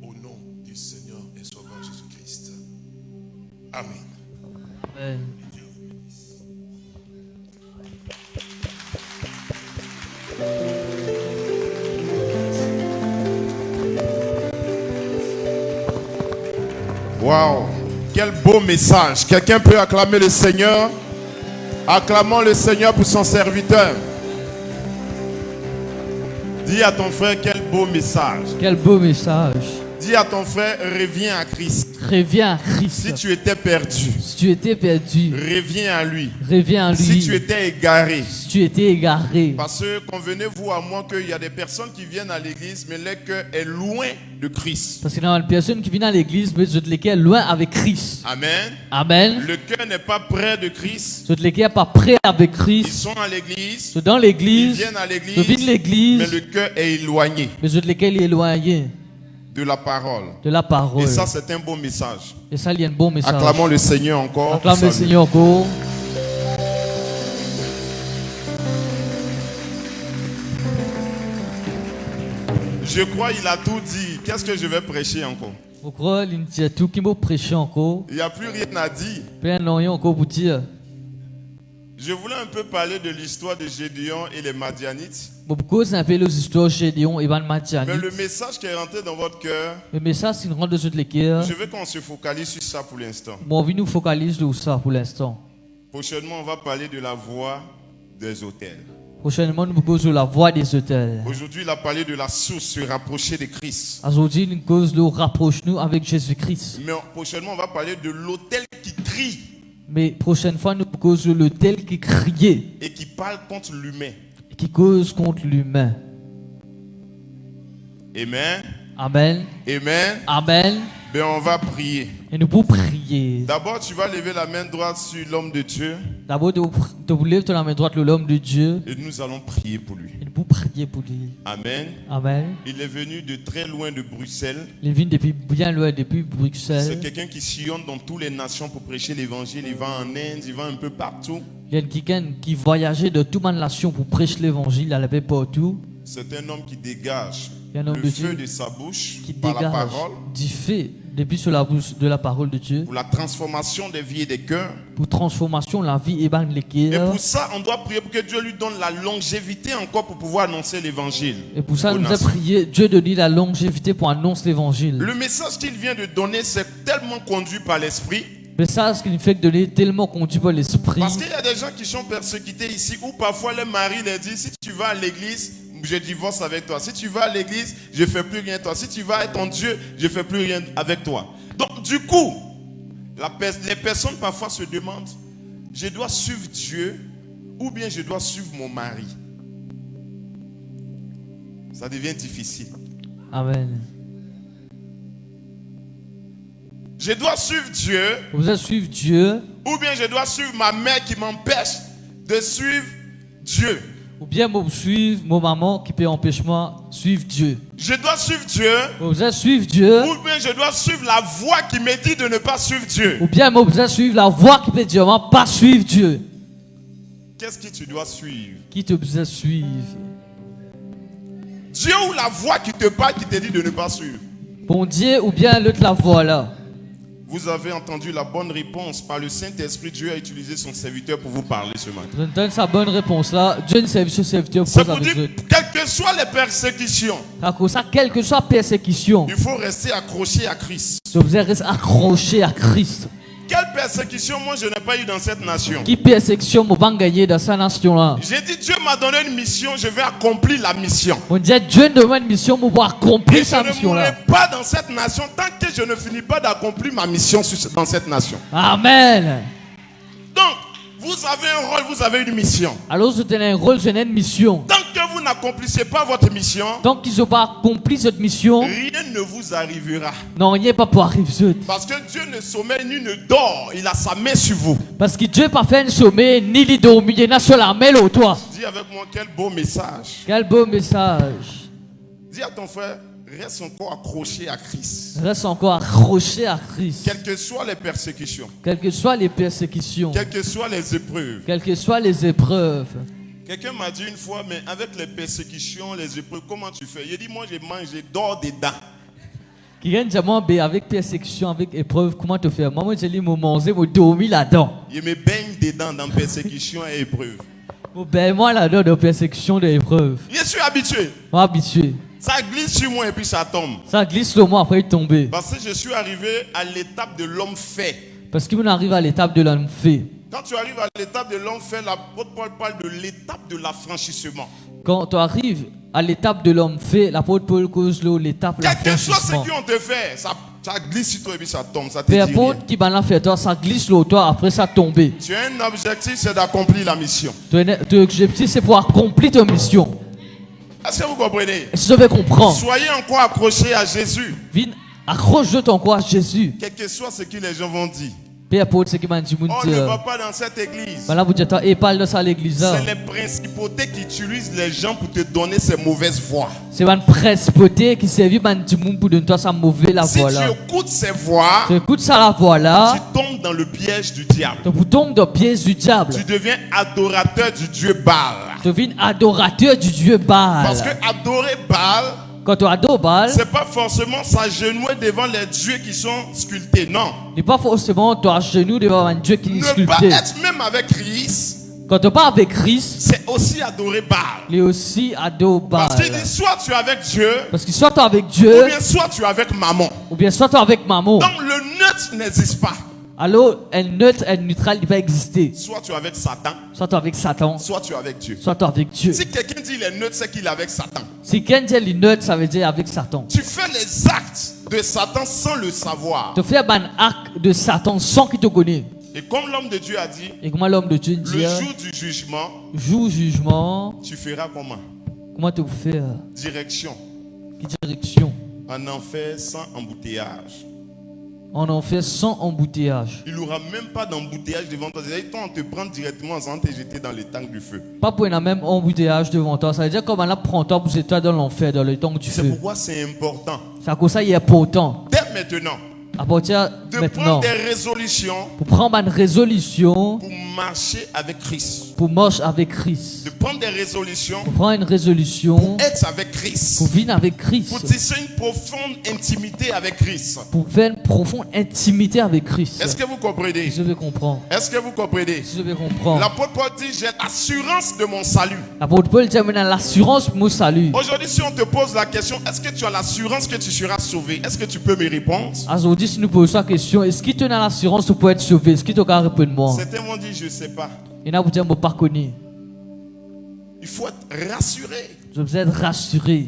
C: Au nom du Seigneur et Sauveur Jésus-Christ. Amen.
B: Amen.
A: Waouh, quel beau message. Quelqu'un peut acclamer le Seigneur? Acclamons le Seigneur pour son serviteur. Dis à ton frère quel beau message.
B: Quel beau message.
A: Dis à ton frère, reviens à Christ.
B: Reviens à
A: Si
B: Christ.
A: tu étais perdu,
B: Si tu étais perdu,
A: reviens à lui.
B: reviens à
A: Si
B: lui.
A: tu étais égaré,
B: Si tu étais égaré.
A: parce que convenez-vous à moi qu'il y a des personnes qui viennent à l'église, mais leur cœur est loin de Christ.
B: Parce qu'il y a une personne qui vient à l'église, mais je te l'étais loin avec Christ.
A: Amen.
B: Amen.
A: Le cœur n'est pas près de Christ.
B: Pas prêt avec
A: Ils
B: Christ.
A: sont à l'église,
B: dans
A: ils
B: l'église.
A: viennent à
B: viens de
A: l'église, mais
B: l'église.
A: le cœur est éloigné
B: Mais je te l'étais éloigné
A: de la parole.
B: de la parole.
A: Et ça, c'est un beau message.
B: Et ça, il y a un bon message.
A: Acclamons le Seigneur encore.
B: Acclame le. Seigneur encore.
A: Je crois qu'il a tout dit. Qu'est-ce que je vais prêcher encore?
B: Pourquoi il y a tout encore
A: Il n'y a plus rien à dire.
B: Plein encore pour dire.
A: Je voulais un peu parler de l'histoire de Gédéon et les Madianites. Mais le message qui est rentré dans votre cœur, je veux qu'on se focalise sur ça pour l'instant. Prochainement, on va parler de la voie des hôtels.
B: Prochainement, nous la voie des hôtels.
A: Aujourd'hui, il a parlé de la source, se rapprocher de Christ.
B: Aujourd'hui, cause rapproche-nous avec Jésus-Christ.
A: Mais prochainement, on va parler de l'hôtel qui crie
B: Mais prochaine fois, nous causons l'hôtel qui criait,
A: et qui parle contre l'humain.
B: qui cause contre l'humain.
A: Amen.
B: Amen.
A: Amen.
B: Amen.
A: Ben, on va prier.
B: Et nous pouvons prier.
A: D'abord, tu vas lever la main droite sur l'homme de Dieu
B: D'abord, vous lever la main droite, l'homme de Dieu.
A: et nous allons prier pour lui.
B: Et nous pouvons prier pour lui.
A: Amen.
B: Amen.
A: Il est venu de très loin de Bruxelles.
B: Il vient depuis bien loin, depuis
A: C'est
B: Bruxelles.
A: quelqu'un qui sillonne dans toutes les nations pour prêcher l'évangile. Il va en Inde, il va un peu partout.
B: Il y a quelqu'un qui voyageait de toute ma nation pour prêcher l'évangile, il allait partout.
A: C'est un homme qui dégage
B: Il y a un homme
A: le
B: de
A: feu
B: Dieu
A: de sa bouche
B: qui
A: par la
B: dégage
A: parole
B: du fait depuis sur la bouche de la parole de Dieu
A: pour la transformation des vies et des cœurs.
B: pour transformation la vie et
A: pour ça, on doit prier pour que Dieu lui donne la longévité encore pour pouvoir annoncer l'évangile.
B: Et pour ça, nous
A: nations.
B: prié Dieu de lui la longévité pour annoncer l'évangile.
A: Le message qu'il vient de donner, c'est tellement conduit par l'esprit.
B: Mais ça, ce qui nous fait donner tellement conduit par l'esprit.
A: Parce qu'il y a des gens qui sont persécutés ici où parfois le mari leur dit si tu vas à l'église, je divorce avec toi. Si tu vas à l'église, je fais plus rien avec toi. Si tu vas avec ton Dieu, je fais plus rien avec toi. Donc du coup, la les personnes parfois se demandent, je dois suivre Dieu ou bien je dois suivre mon mari? Ça devient difficile.
B: Amen.
A: Je dois suivre Dieu
B: Vous allez suivre Dieu
A: ou bien je dois suivre ma mère qui m'empêche de suivre Dieu.
B: Ou bien vous suivre mon maman qui peut empêcher moi suivre Dieu.
A: Je dois suivre Dieu
B: Vous allez suivre Dieu
A: ou bien je dois suivre la voie qui me dit de ne pas suivre Dieu.
B: ou bien vous allez suivre la voie qui peut dire moi, pas suivre Dieu.
A: Qu'est-ce que tu dois suivre?
B: Qui te besoin suivre?
A: Dieu ou la voie qui te parle qui te dit de ne pas suivre?
B: Bon Dieu ou bien l'autre la voie là.
A: Vous avez entendu la bonne réponse par le Saint-Esprit. Dieu a utilisé son serviteur pour vous parler ce matin.
B: Je donne sa bonne réponse là. Dieu ne service ce serviteur pour
A: pour dire, quelles que soient les persécutions,
B: de ça, quelle que soit persécution,
A: il faut rester accroché à Christ.
B: vous allez rester accroché à Christ.
A: Quelle persécution, moi, je n'ai pas eu dans cette nation?
B: Qui persécution dans sa nation là
A: J'ai dit, Dieu m'a donné une mission, je vais accomplir la mission.
B: On dit Dieu demande une mission pour accomplir
A: je
B: sa
A: ne
B: mission
A: mourrai
B: là.
A: pas dans cette nation tant que je ne finis pas d'accomplir ma mission dans cette nation.
B: Amen.
A: Donc, vous avez un rôle, vous avez une mission.
B: Alors je tenais un rôle, je n'ai une mission.
A: Tant que vous n'accomplissez pas votre mission,
B: Tant qu'ils n'ont pas accompli cette mission,
A: rien ne vous arrivera.
B: non, rien pas pour arriver.
A: Parce que Dieu ne sommeille ni ne dort, il a sa main sur vous.
B: Parce que Dieu pas fait un sommet, ni il y en a sur la main au toi.
A: Dis avec moi quel beau message.
B: Quel beau message.
A: Dis à ton frère, reste encore accroché à Christ.
B: Reste encore accroché à Christ.
A: Quelles que soient les persécutions,
B: Quelles que soient les persécutions,
A: quelles que soient les épreuves.
B: quelles que soient les épreuves.
A: Quelqu'un m'a dit une fois, mais avec les persécutions, les épreuves, comment tu fais? Il dit, moi je mange, je dors dedans.
B: Qui gagne diamant B avec persécution, avec épreuve, comment te faire? Moi, j'ai dit, mon manger, mon dormir là-dedans.
A: Je me baigne dedans dans persécution et épreuve.
B: Ben moi là-dedans de persécution, d'épreuve.
A: Je suis habitué.
B: Moi, habitué.
A: Ça glisse sur moi et puis ça tombe.
B: Ça glisse sur moi après il tombe.
A: Parce que je suis arrivé à l'étape de l'homme fait.
B: Parce qu'on arrive à l'étape de l'homme fait.
A: Quand tu arrives à l'étape de l'homme fait, l'apôtre Paul parle de l'étape de l'affranchissement.
B: Quand tu arrives à l'étape de l'homme fait, l'apôtre Paul cause l'eau, l'étape de
A: Quelque chose ce
B: l'affranchissement.
A: qu'on te fait, ça, ça glisse sur toi et puis ça tombe. Ça
B: Peu importe qui va fait toi, ça glisse sur toi, après ça tombe.
A: Tu as un objectif, c'est d'accomplir la mission.
B: Ton objectif c'est pour accomplir ta mission.
A: Est-ce que vous comprenez?
B: Et si je vais comprendre,
A: Soyez encore accrochés à Jésus.
B: viens, accroche ton quoi à Jésus.
A: Quel que soit ce que les gens vont dire. On ne va pas dans cette église. C'est les principautés qui utilisent les gens pour te donner ces mauvaises voix.
B: C'est une presbyté qui servit pour donner toi sa mauvaise la
A: Si tu écoutes ces voix,
B: Tu écoutes ça la voix là,
A: tu tombes dans le piège du diable.
B: tu tombes dans le piège du diable.
A: Tu deviens adorateur du Dieu Baal.
B: Tu deviens adorateur du Dieu Baal.
A: Parce que adorer Baal,
B: Quand tu adores Baal,
A: c'est pas forcément s'agenouiller devant les dieux qui sont sculptés. Non.
B: n'est pas forcément toi à genoux devant un Dieu qui est
A: Ne pas
B: sculpté.
A: être même avec Christ,
B: Quand tu pas avec Christ,
A: c'est aussi adorer Baal.
B: il est aussi adore Baal.
A: Parce qu'il dit soit tu es avec Dieu,
B: Parce que soit tu es avec
A: ou
B: Dieu,
A: bien soit tu es avec maman.
B: ou bien soit tu es avec maman.
A: Donc le neutre n'existe pas.
B: Alors, un neutre, un neutral, il va exister.
A: Soit tu es avec Satan,
B: Soit tu es avec Satan,
A: soit tu es avec Dieu.
B: soit tu es avec Dieu.
A: Si quelqu'un dit il est neutre, c'est qu'il est avec Satan.
B: Si quelqu'un dit neutre, ça veut dire avec Satan.
A: Tu fais les actes de Satan sans le savoir.
B: Tu fais un acte de Satan sans qu'il te connaisse.
A: Et comme l'homme de Dieu a dit,
B: Et comment l'homme de Dieu
A: le jour du jugement,
B: jour jugement,
A: tu feras comment?
B: comment tu fais euh,
A: Direction.
B: Quelle direction
A: En enfer sans embouteillage.
B: On en fait sans embouteillage.
A: Il n'y aura même pas d'embouteillage devant toi. C'est-à-dire, on te prend directement sans te jeter dans les tanks du feu.
B: Pas pour un même embouteillage devant toi. Ça veut dire comme on prend toi pour toi dans l'enfer, dans le temps que tu
A: C'est pourquoi c'est important.
B: C'est à cause ça, il est important.
A: Dès maintenant,
B: À partir
A: de
B: maintenant,
A: prendre des résolutions
B: pour prendre une résolution
A: pour marcher avec Christ.
B: pour marcher avec Christ.
A: De prendre des résolutions
B: Pour prendre une résolution
A: être avec Christ.
B: pour vivre avec
A: Pour
B: Christ.
A: tisser une profonde intimité avec Christ.
B: Pour faire une profonde intimité avec Christ.
A: Est-ce que vous comprenez?
B: Je vais comprendre.
A: Est-ce que vous comprenez?
B: Je vais comprendre.
A: L'apôtre Paul dit, j'ai l'assurance de mon salut.
B: L'apôtre Paul dit l'assurance pour mon salut.
A: Aujourd'hui, si on te pose la question, est-ce que tu as l'assurance que tu seras sauvé? Est-ce que tu peux me répondre?
B: Aujourd'hui, si nous posons la question, est-ce qu'il te donne l'assurance pour être sauvé? Est-ce qu'il te répondre moi
A: Certains vont dire, je ne sais pas.
B: Il y en a vous dire, je ne pas connu.
A: Il faut être rassuré.
B: Je veux être rassuré.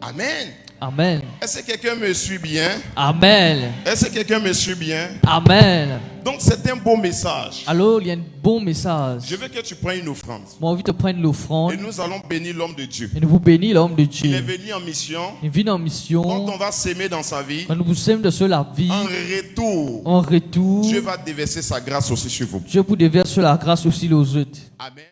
A: Amen.
B: Amen.
A: Est-ce que quelqu'un me suit bien?
B: Amen.
A: Est-ce que quelqu'un me suit bien?
B: Amen.
A: Donc, c'est un beau message.
B: Alors, il y a un bon message.
A: Je veux que tu prennes une offrande.
B: Moi, envie de prendre l'offrande
A: Et nous allons bénir l'homme de Dieu.
B: et nous vous bénir l'homme de
A: Il est
B: Dieu.
A: venu en mission.
B: Il vit en
A: Quand
B: mission.
A: on va s'aimer dans sa vie,
B: Quand nous vous sommes de cela la vie,
A: en retour,
B: en retour,
A: Dieu va déverser sa grâce aussi sur vous.
B: Dieu vous déverse la grâce aussi aux autres.
A: Amen.